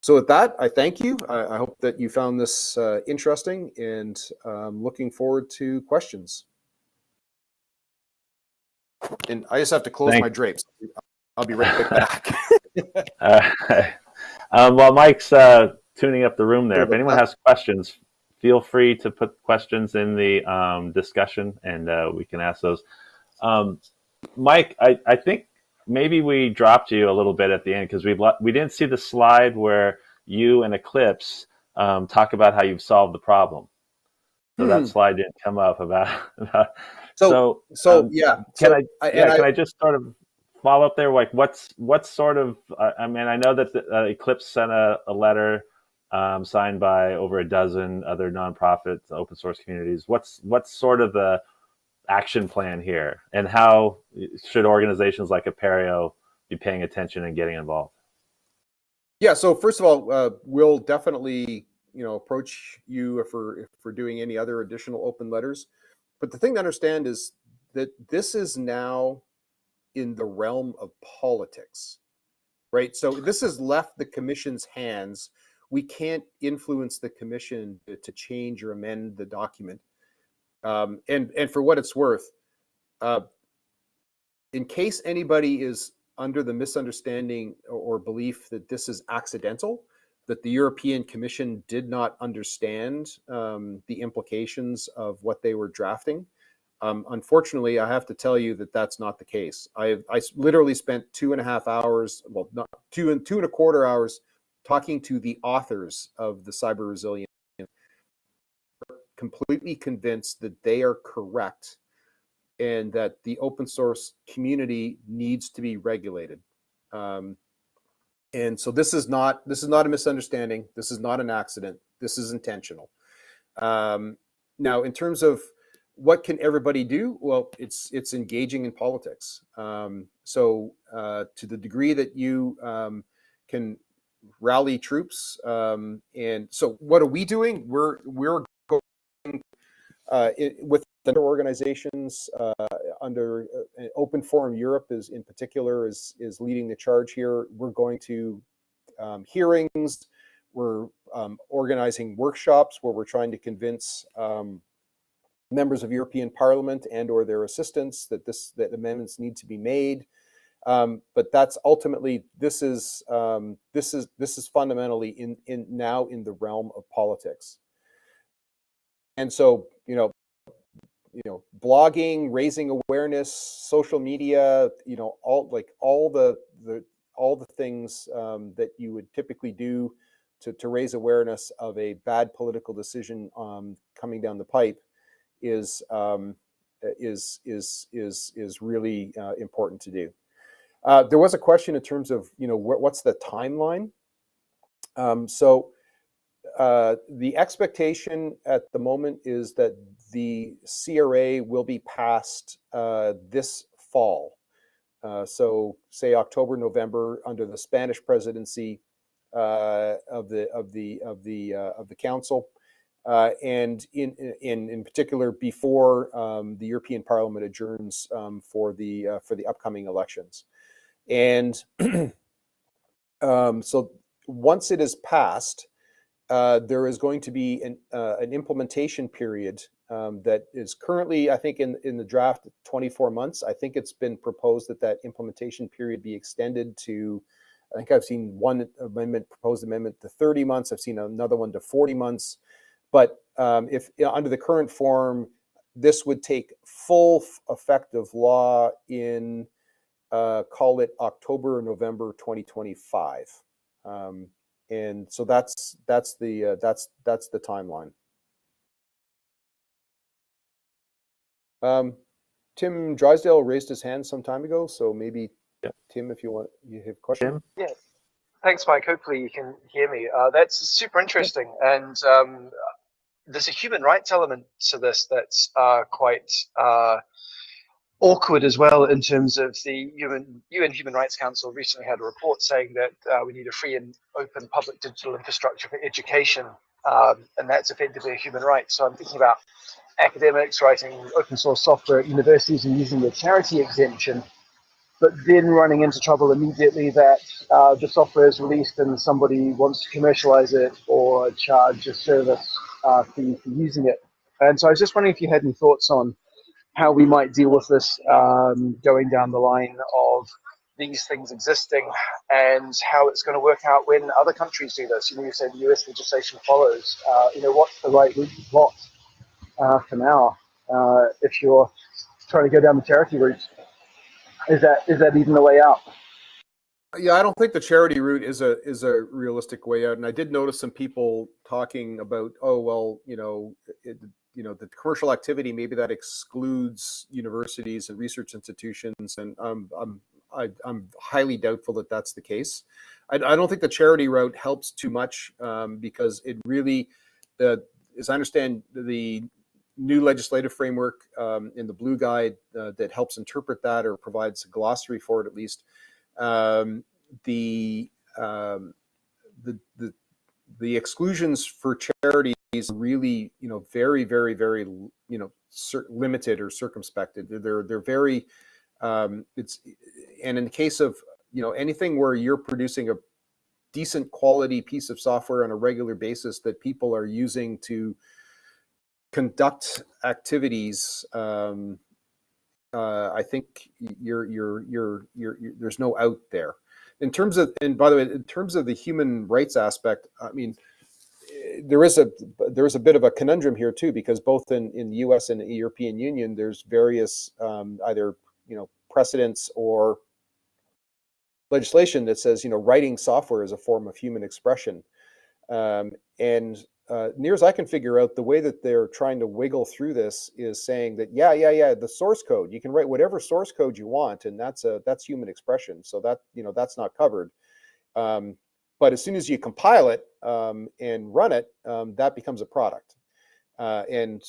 So with that, I thank you. I, I hope that you found this uh, interesting and um, looking forward to questions. And I just have to close Thanks. my drapes. I'll be right back. uh, um, while Mike's uh, tuning up the room there, if anyone has questions, feel free to put questions in the um, discussion and uh, we can ask those. Um, Mike, I, I think maybe we dropped you a little bit at the end because we we didn't see the slide where you and Eclipse um, talk about how you've solved the problem. So hmm. that slide didn't come up about. about so so, so um, yeah. Can so, I, yeah I, can I just sort of follow up there? Like what's what's sort of uh, I mean I know that the, uh, Eclipse sent a, a letter um, signed by over a dozen other nonprofits, open source communities. What's what's sort of the action plan here, and how should organizations like Apereo be paying attention and getting involved? Yeah. So first of all, uh, we'll definitely you know approach you if we're if we're doing any other additional open letters. But the thing to understand is that this is now in the realm of politics, right? So this has left the commission's hands we can't influence the commission to, to change or amend the document. Um, and and for what it's worth, uh, in case anybody is under the misunderstanding or, belief that this is accidental, that the European Commission did not understand um, the implications of what they were drafting. Um, unfortunately, I have to tell you that that's not the case. I I literally spent two and a half hours, well, not two and two and a quarter hours talking to the authors of the cyber resilience completely convinced that they are correct and that the open source community needs to be regulated. Um, and so this is not this is not a misunderstanding. This is not an accident. This is intentional. Um, now in terms of what can everybody do? Well it's it's engaging in politics. Um, so uh, to the degree that you um, can rally troops. Um, and so what are we doing? We're, we're going uh, with other organizations uh, under uh, Open Forum Europe is in particular is, is leading the charge here. We're going to um, hearings, we're um, organizing workshops where we're trying to convince um, members of European Parliament and or their assistants that this that amendments need to be made. Um, but that's ultimately this is um, this is this is fundamentally in in now in the realm of politics. And so you know you know, blogging, raising awareness, social media, you know, all like all the the all the things um, that you would typically do to, to raise awareness of a bad political decision um, coming down the pipe is um, is is is is really uh, important to do. Uh, there was a question in terms of you know wh what's the timeline. Um, so uh, the expectation at the moment is that the CRA will be passed uh, this fall. Uh, so say October, November under the Spanish presidency uh, of the of the of the of the council, uh, and in in in particular before um, the European Parliament adjourns um, for the uh, for the upcoming elections, and um, so once it is passed, uh, there is going to be an an implementation period um, that is currently, I think, in, in the draft 24 months. I think it's been proposed that that implementation period be extended to, I think I've seen one amendment, proposed amendment to 30 months. I've seen another one to 40 months. But um, if you know, under the current form, this would take full effective law in, uh, call it October or November 2025. Um, and so that's that's the uh, that's that's the timeline. Um, Tim Drysdale raised his hand some time ago, so maybe yeah. Tim, if you want, you have a question. Tim? Yeah. Thanks, Mike. Hopefully you can hear me. Uh, that's super interesting, and um, there's a human rights element to this that's uh, quite uh, awkward as well in terms of the UN, UN Human Rights Council recently had a report saying that uh, we need a free and open public digital infrastructure for education, um, and that's effectively a human right. So I'm thinking about academics writing open source software at universities and using the charity exemption, but then running into trouble immediately that uh, the software is released and somebody wants to commercialize it or charge a service uh, fee for using it. And so I was just wondering if you had any thoughts on how we might deal with this um, going down the line of these things existing and how it's going to work out when other countries do this. You know, you said the US legislation follows. Uh, you know, what's the right route to plot? uh, for now. Uh, if you're trying to go down the charity route, is that is that even the way out? Yeah, I don't think the charity route is a is a realistic way out. And I did notice some people talking about, oh well, you know, it, you know, the commercial activity maybe that excludes universities and research institutions, and um, I'm I, i am highly doubtful that that's the case. I, I, don't think the charity route helps too much um, because it really, the as I understand the new legislative framework um, in the Blue Guide uh, that helps interpret that or provides a glossary for it at least. Um, the, um, the, the, the exclusions for charities really, you know, very, very, very, you know, limited or circumspected. They're, they're very, um, it's, and in the case of, you know, anything where you're producing a decent quality piece of software on a regular basis that people are using to conduct activities, um, uh, I think you're, you're, you're, you're, there's no out there. In terms of, and by the way, in terms of the human rights aspect, I mean, there is a there is a bit of a conundrum here too, because both in in the U.S. and the European Union, there's various um, either you know precedents or legislation that says you know writing software is a form of human expression, um, and uh, near as I can figure out, the way that they're trying to wiggle through this is saying that, yeah, yeah, yeah, the source code, you can write whatever source code you want, and that's a that's human expression. So that you know that's not covered. Um, but as soon as you compile it um, and run it, um, that becomes a product. Uh, and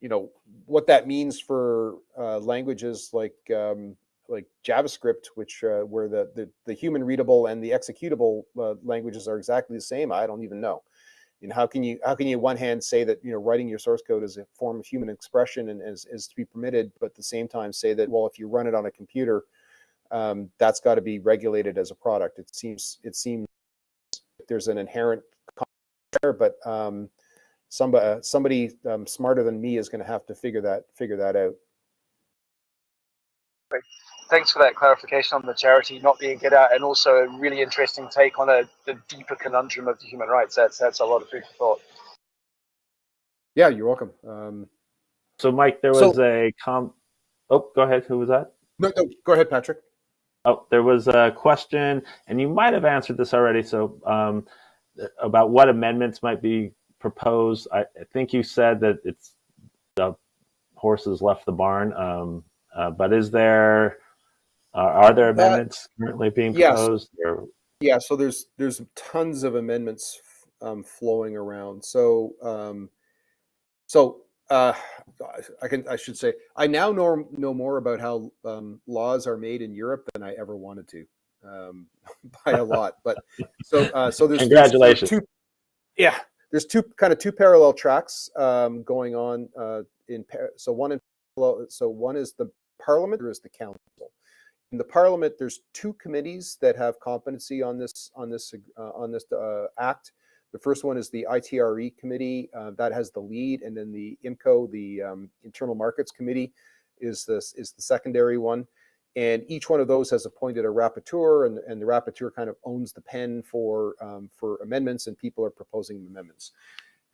you know what that means for uh, languages like um, like JavaScript, which uh, where the, the, the human readable and the executable uh, languages are exactly the same. I don't even know you know, how can you how can you one hand say that you know writing your source code is a form of human expression and is, is to be permitted, but at the same time say that well if you run it on a computer, um, that's got to be regulated as a product. It seems it seems there's an inherent there, but um, somebody somebody um, smarter than me is going to have to figure that figure that out thanks for that clarification on the charity not being get out, and also a really interesting take on a the deeper conundrum of the human rights. That's that's a lot of food for thought. Yeah, you're welcome. Um, So, Mike, there So- was a com. Oh, go ahead. Who was that? No, no, go ahead, Patrick. Oh, there was a question, and you might have answered this already. So, um, about what amendments might be proposed. I, I think you said that it's the horses left the barn. Um, uh, but is there uh, are there amendments currently being yes. proposed? Or, Yeah, so there's there's tons of amendments um, flowing around. So um, so uh, I can I should say I now know know more about how um, laws are made in Europe than I ever wanted to, um, by a lot. But so uh, so there's there's- Congratulations. two, yeah, there's two kind of two parallel tracks um, going on uh, in so one in so one is the Parliament, there is the Council in the parliament there's two committees that have competency on this on this uh, on this uh, act the first one is the ITRE committee uh, that has the lead and then the IMCO the um, internal markets committee is this is the secondary one. And each one of those has appointed a rapporteur and, and the rapporteur kind of owns the pen for um, for amendments and people are proposing amendments.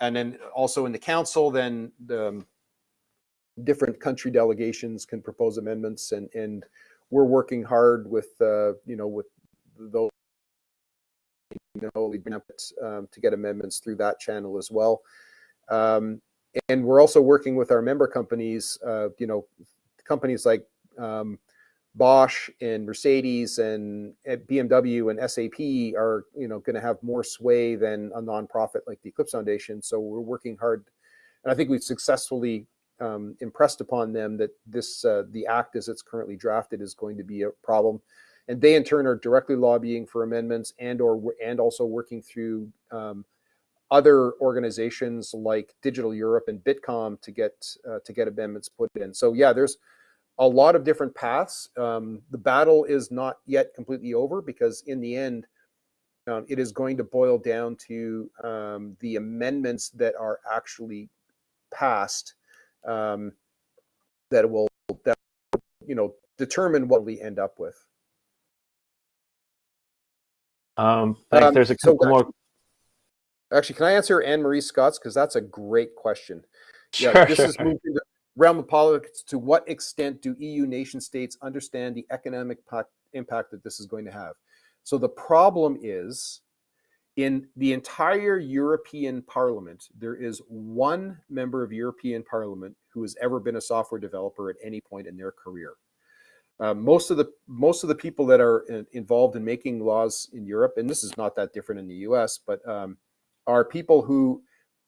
And then also in the council then the um, different country delegations can propose amendments and and we're working hard with uh, you know with those know um, to get amendments through that channel as well. Um, and we're also working with our member companies uh, you know companies like um, Bosch and Mercedes and BMW and SAP are you know going to have more sway than a nonprofit like the Eclipse Foundation. So we're working hard and I think we've successfully um, impressed upon them that this uh, the act as it's currently drafted is going to be a problem and they in turn are directly lobbying for amendments and or and also working through um, other organizations like digital europe and Bitkom to get uh, to get amendments put in so yeah there's a lot of different paths um, the battle is not yet completely over because in the end um, it is going to boil down to um, the amendments that are actually passed um, that will that you know determine what we end up with. Um, thanks. Um, There's a so couple more. Actually, can I answer Anne Marie Scott's because that's a great question. Sure, Yeah, this sure. is moved into realm of politics. To what extent do EU nation states understand the economic impact that this is going to have? So the problem is in the entire European Parliament, there is one member of European Parliament who has ever been a software developer at any point in their career. Uh, most of the most of the people that are in- involved in making laws in Europe, and this is not that different in the U.S., but um, are people who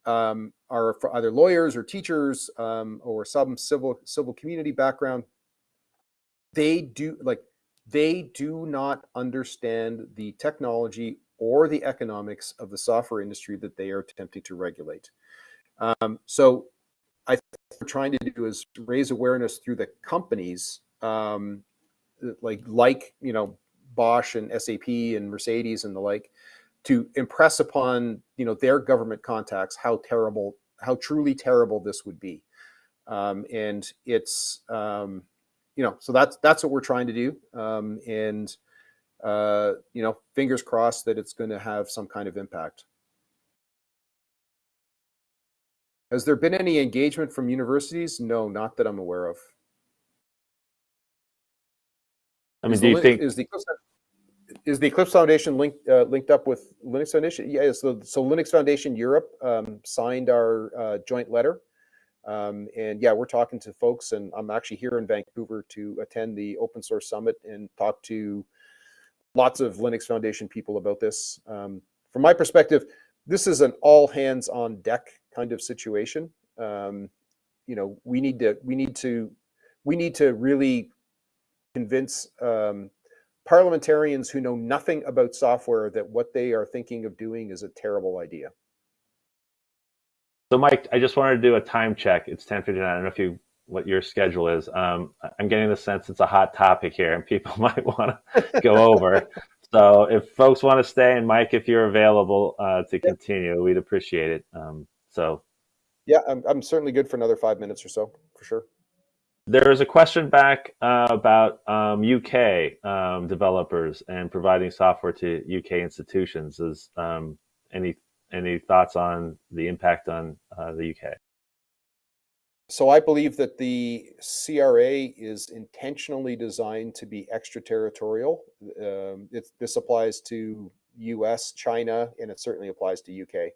um, are either lawyers or teachers um, or some civil civil community background. They do like they do not understand the technology or the economics of the software industry that they are attempting to regulate. Um, so, I think what we're trying to do is raise awareness through the companies, um, like like you know Bosch and SAP and Mercedes and the like, to impress upon you know their government contacts how terrible, how truly terrible this would be, um, and it's um, you know so that's that's what we're trying to do, um, and uh, you know fingers crossed that it's going to have some kind of impact. Has there been any engagement from universities? No, not that I'm aware of. I mean, is do the, you think is the Eclipse, is the Eclipse Foundation linked uh, linked up with Linux Foundation? Yeah, so so Linux Foundation Europe um, signed our uh, joint letter, um, and yeah, we're talking to folks, and I'm actually here in Vancouver to attend the Open Source Summit and talk to lots of Linux Foundation people about this. Um, from my perspective, this is an all hands on deck kind of situation. Um, you know, we need to we need to we need to really convince um, parliamentarians who know nothing about software that what they are thinking of doing is a terrible idea. so? Mike, I just wanted to do a time check. It's ten fifty nine. I don't know if you what your schedule is. Um, I'm getting the sense it's a hot topic here, and people might want to go over. So if folks want to stay, and Mike, if you're available uh, to continue, we'd appreciate it. Um, so Yeah, I'm, I'm certainly good for another five minutes or so, for sure. There is a question back uh, about um, UK um, developers and providing software to UK institutions. Is um, any any thoughts on the impact on uh, the UK? so I believe that the CRA is intentionally designed to be extraterritorial. Um, it, this applies to U.S., China, and it certainly applies to UK.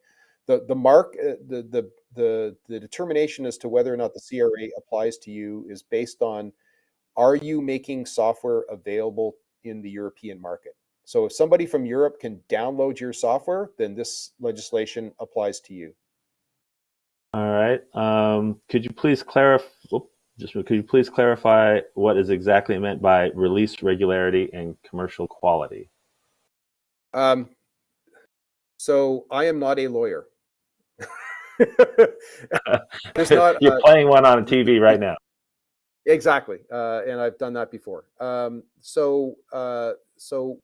The the mark uh, the the the the determination as to whether or not the CRA applies to you is based on are you making software available in the European market. So if somebody from Europe can download your software, then this legislation applies to you. All right. Um, could you please clarify? Just could you please clarify what is exactly meant by release regularity and commercial quality? Um, so I am not a lawyer. There's not. You're uh, playing one on TV right now. Exactly, uh, and I've done that before. Um, so, uh, so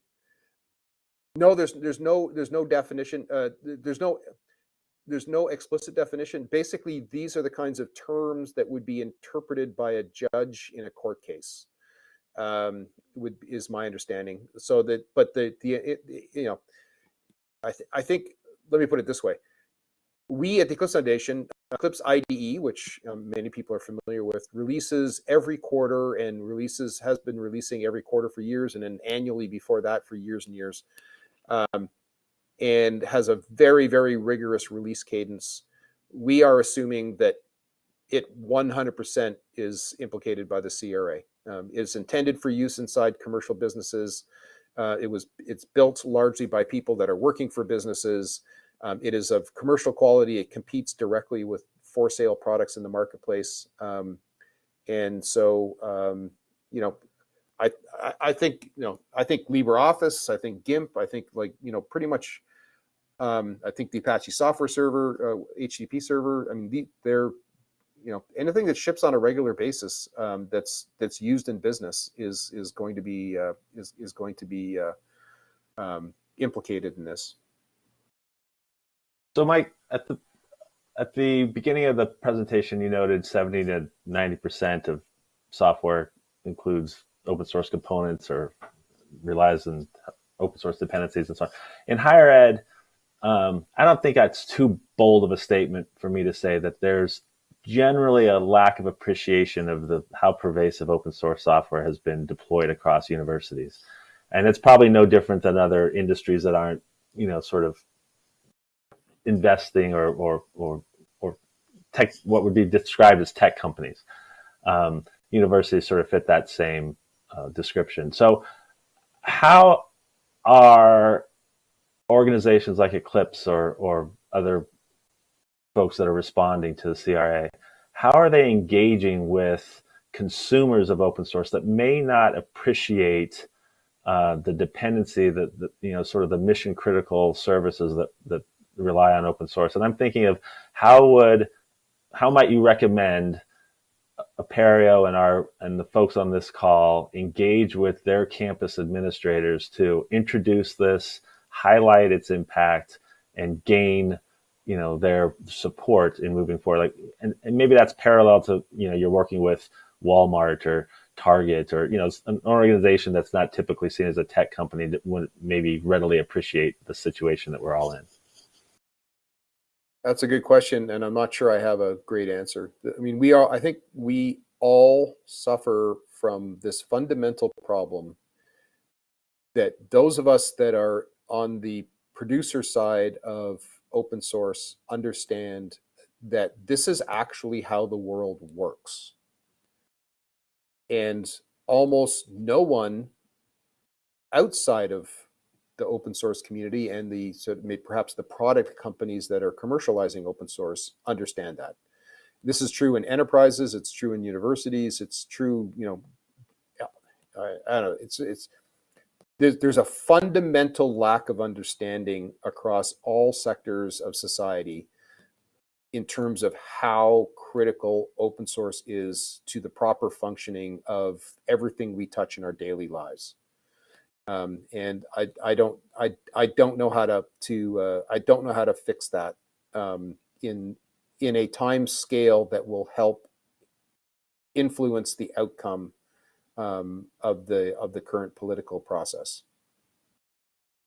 no, there's there's no there's no definition. Uh, there's no there's no explicit definition. Basically, these are the kinds of terms that would be interpreted by a judge in a court case. Um, would is my understanding. So that, but the the it, you know, I th I think let me put it this way: we at the Eclipse Foundation, Eclipse IDE, which um, many people are familiar with, releases every quarter and releases has been releasing every quarter for years, and then annually before that for years and years. Um, and has a very, very rigorous release cadence. We are assuming that it 100% is implicated by the CRA. Um, it's intended for use inside commercial businesses. Uh, it was it's built largely by people that are working for businesses. Um, it is of commercial quality. It competes directly with for sale products in the marketplace. Um, and so, um, you know, I, I think you know I think LibreOffice, I think GIMP, I think like you know pretty much. Um, I think the Apache Software Server, uh, HTTP server. I mean, the, they're you know anything that ships on a regular basis um, that's that's used in business is is going to be uh, is is going to be uh, um, implicated in this. So, Mike, at the at the beginning of the presentation, you noted 70 to 90 percent of software includes open source components or relies on open source dependencies and so on. In higher ed, um, I don't think that's too bold of a statement for me to say that there's generally a lack of appreciation of the how pervasive open source software has been deployed across universities. And it's probably no different than other industries that aren't, you know, sort of investing or or or, or tech what would be described as tech companies. Um, universities sort of fit that same uh, description. So, how are organizations like Eclipse or or other folks that are responding to the CRA, how are they engaging with consumers of open source that may not appreciate uh, the dependency that, that, you know sort of the mission critical services that that rely on open source? And I'm thinking of how would how might you recommend Apereo and our and the folks on this call engage with their campus administrators to introduce this, highlight its impact, and gain you know their support in moving forward. Like, and, and maybe that's parallel to you know you're working with Walmart or Target or you know an organization that's not typically seen as a tech company that would maybe readily appreciate the situation that we're all in. That's a good question, and I'm not sure I have a great answer. I mean, we are. I think we all suffer from this fundamental problem that those of us that are on the producer side of open source understand that this is actually how the world works. And almost no one outside of the open source community and the so perhaps the product companies that are commercializing open source understand that. This is true in enterprises. It's true in universities. It's true, you know, I, I don't know. It's it's there's, there's a fundamental lack of understanding across all sectors of society in terms of how critical open source is to the proper functioning of everything we touch in our daily lives. Um, and I, I don't I, I don't know how to to uh, I don't know how to fix that um, in in a time scale that will help influence the outcome um, of the of the current political process.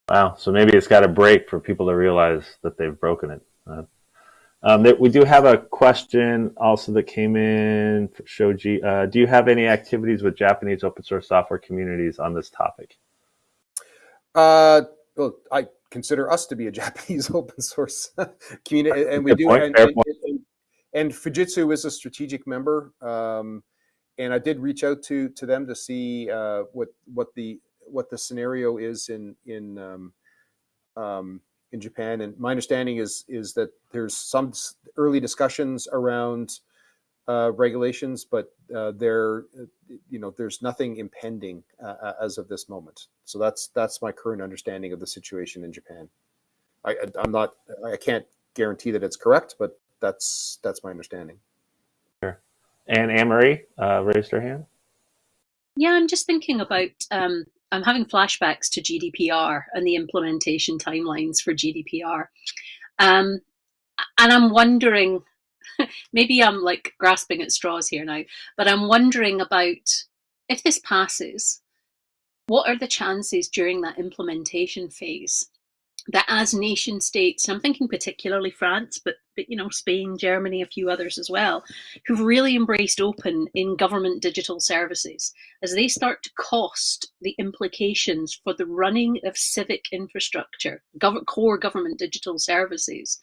Wow. So maybe it's got to break for people to realize that they've broken it. Uh, Um, that we do have a question also that came in for Shoji. Uh, do you have any activities with Japanese open source software communities on this topic? Uh, well, I consider us to be a Japanese open source community, and we Good do. And, and, and, and Fujitsu is a strategic member, um, and I did reach out to to them to see uh, what what the what the scenario is in in um, um, in Japan. And my understanding is is that there's some early discussions around uh, regulations, but uh, there, uh, you know, there's nothing impending uh, uh, as of this moment. So that's that's my current understanding of the situation in Japan. I, I- I'm not, I can't guarantee that it's correct, but that's that's my understanding. Sure. And Anne Marie uh, raised her hand. Yeah, I'm just thinking about. Um, I'm having flashbacks to GDPR and the implementation timelines for GDPR, um, and I'm wondering. Maybe I'm like grasping at straws here now, but I'm wondering about if this passes, what are the chances during that implementation phase that as nation states, I'm thinking particularly France, but but you know Spain, Germany, a few others as well, who've really embraced open in government digital services, as they start to cost the implications for the running of civic infrastructure, gov- core government digital services,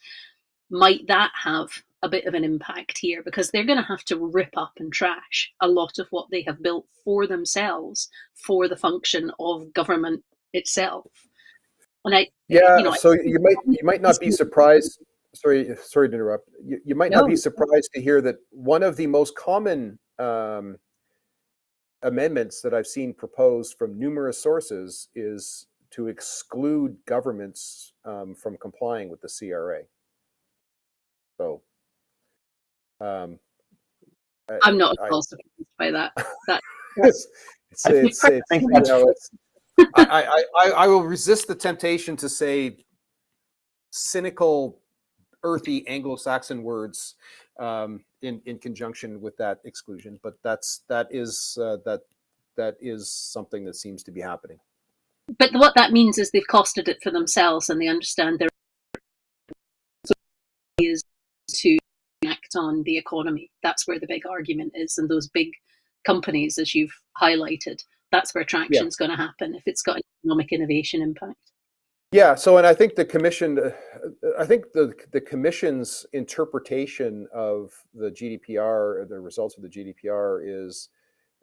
might that have a bit of an impact here because they're going to have to rip up and trash a lot of what they have built for themselves for the function of government itself. And I, Yeah, you know, I- so you might you might not be surprised. Sorry, sorry to interrupt. You, you might not be surprised to hear that one of the most common um, amendments that I've seen proposed from numerous sources is to exclude governments um, from complying with the CRA. So, um, I'm not I- at all surprised by that. That it's, it's, I it's, it's, you know, I, I, I will resist the temptation to say cynical, earthy Anglo-Saxon words um, in in conjunction with that exclusion, but that's that is uh, that that is something that seems to be happening. but what that means is they've costed it for themselves and they understand their is to act on the economy. That's where the big argument is, and those big companies, as you've highlighted, that's where traction is going to happen if it's got an economic innovation impact. Yeah. So, and I think the commission, I think the the commission's interpretation of the GDPR, the results of the GDPR, is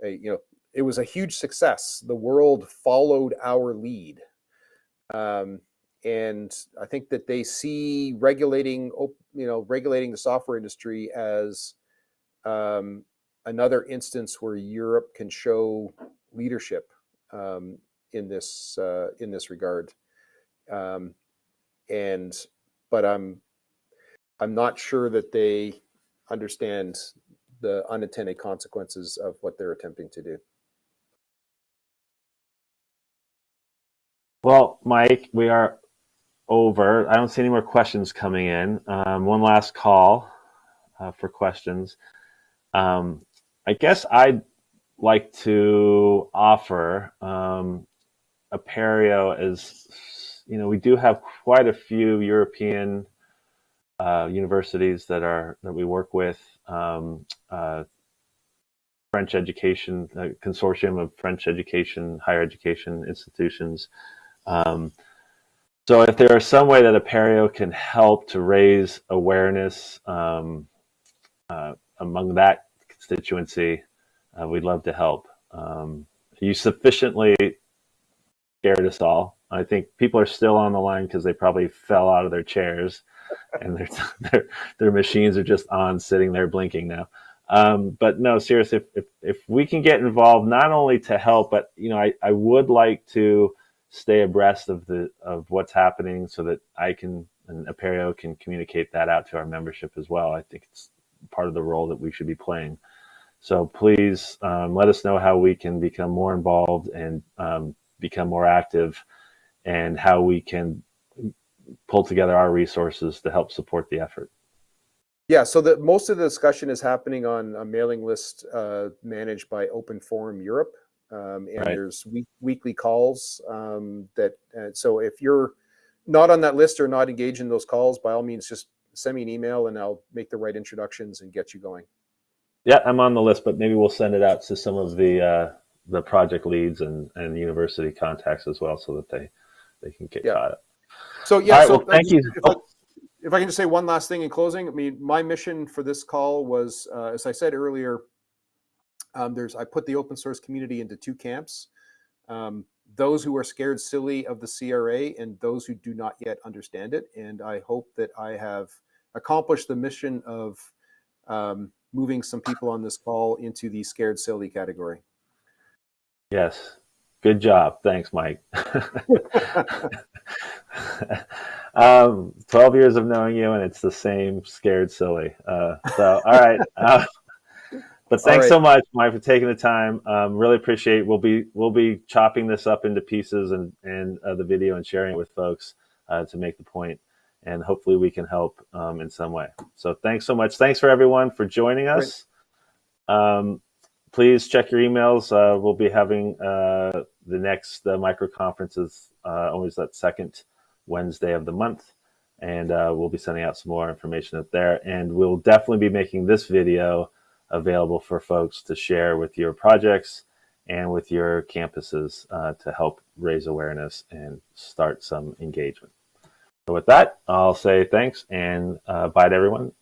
a you know it was a huge success. The world followed our lead, um, and I think that they see regulating, op- you know, regulating the software industry as um, another instance where Europe can show leadership um, in this uh, in this regard um, and but I'm I'm not sure that they understand the unintended consequences of what they're attempting to do. Well, Mike, we are over. I don't see any more questions coming in. Um, one last call uh, for questions. Um, I guess I'd like to offer um, Apereo as you know, we do have quite a few European uh, universities that are that we work with. Um, uh, French education a consortium of French education, higher education institutions. Um, so, if there is some way that Apereo can help to raise awareness um, uh, among that constituency, uh, we'd love to help. Um, you sufficiently scared us all. I think people are still on the line because they probably fell out of their chairs, and their their their machines are just on, sitting there blinking now. Um, but no, seriously, if, if if we can get involved, not only to help, but you know, I, I would like to stay abreast of the of what's happening, so that I can and Apereo can communicate that out to our membership as well. I think it's part of the role that we should be playing. So please um, let us know how we can become more involved and um, become more active and how we can pull together our resources to help support the effort. Yeah, so the most of the discussion is happening on a mailing list uh, managed by Open Forum Europe, um, and Right. there's week, weekly calls um, that. Uh, so if you're not on that list or not engaged in those calls, by all means, just send me an email and I'll make the right introductions and get you going. Yeah, I'm on the list, but maybe we'll send it out to some of the uh, the project leads and, and university contacts as well, so that they they can get Yeah. caught up. So yeah, right, so well, thank you. If I, if I can just say one last thing in closing, I mean, my mission for this call was, uh, as I said earlier, um, there's I put the open source community into two camps: um, those who are scared silly of the CRA and those who do not yet understand it. And I hope that I have accomplished the mission of um, moving some people on this call into the scared silly category. Yes, good job. Thanks, Mike. um, Twelve years of knowing you, and it's the same scared silly. Uh, so, all right. Uh, but thanks right. so much, Mike, for taking the time. Um, really appreciate. We'll be we'll be chopping this up into pieces and and uh, the video and sharing it with folks uh, to make the point, and hopefully we can help um, in some way. So thanks so much. Thanks for everyone for joining us. Um, please check your emails. Uh, we'll be having uh, the next uh, micro conferences uh, always that second Wednesday of the month, and uh, we'll be sending out some more information up there. And we'll definitely be making this video available for folks to share with your projects and with your campuses uh, to help raise awareness and start some engagement. So with that, I'll say thanks and uh, bye to everyone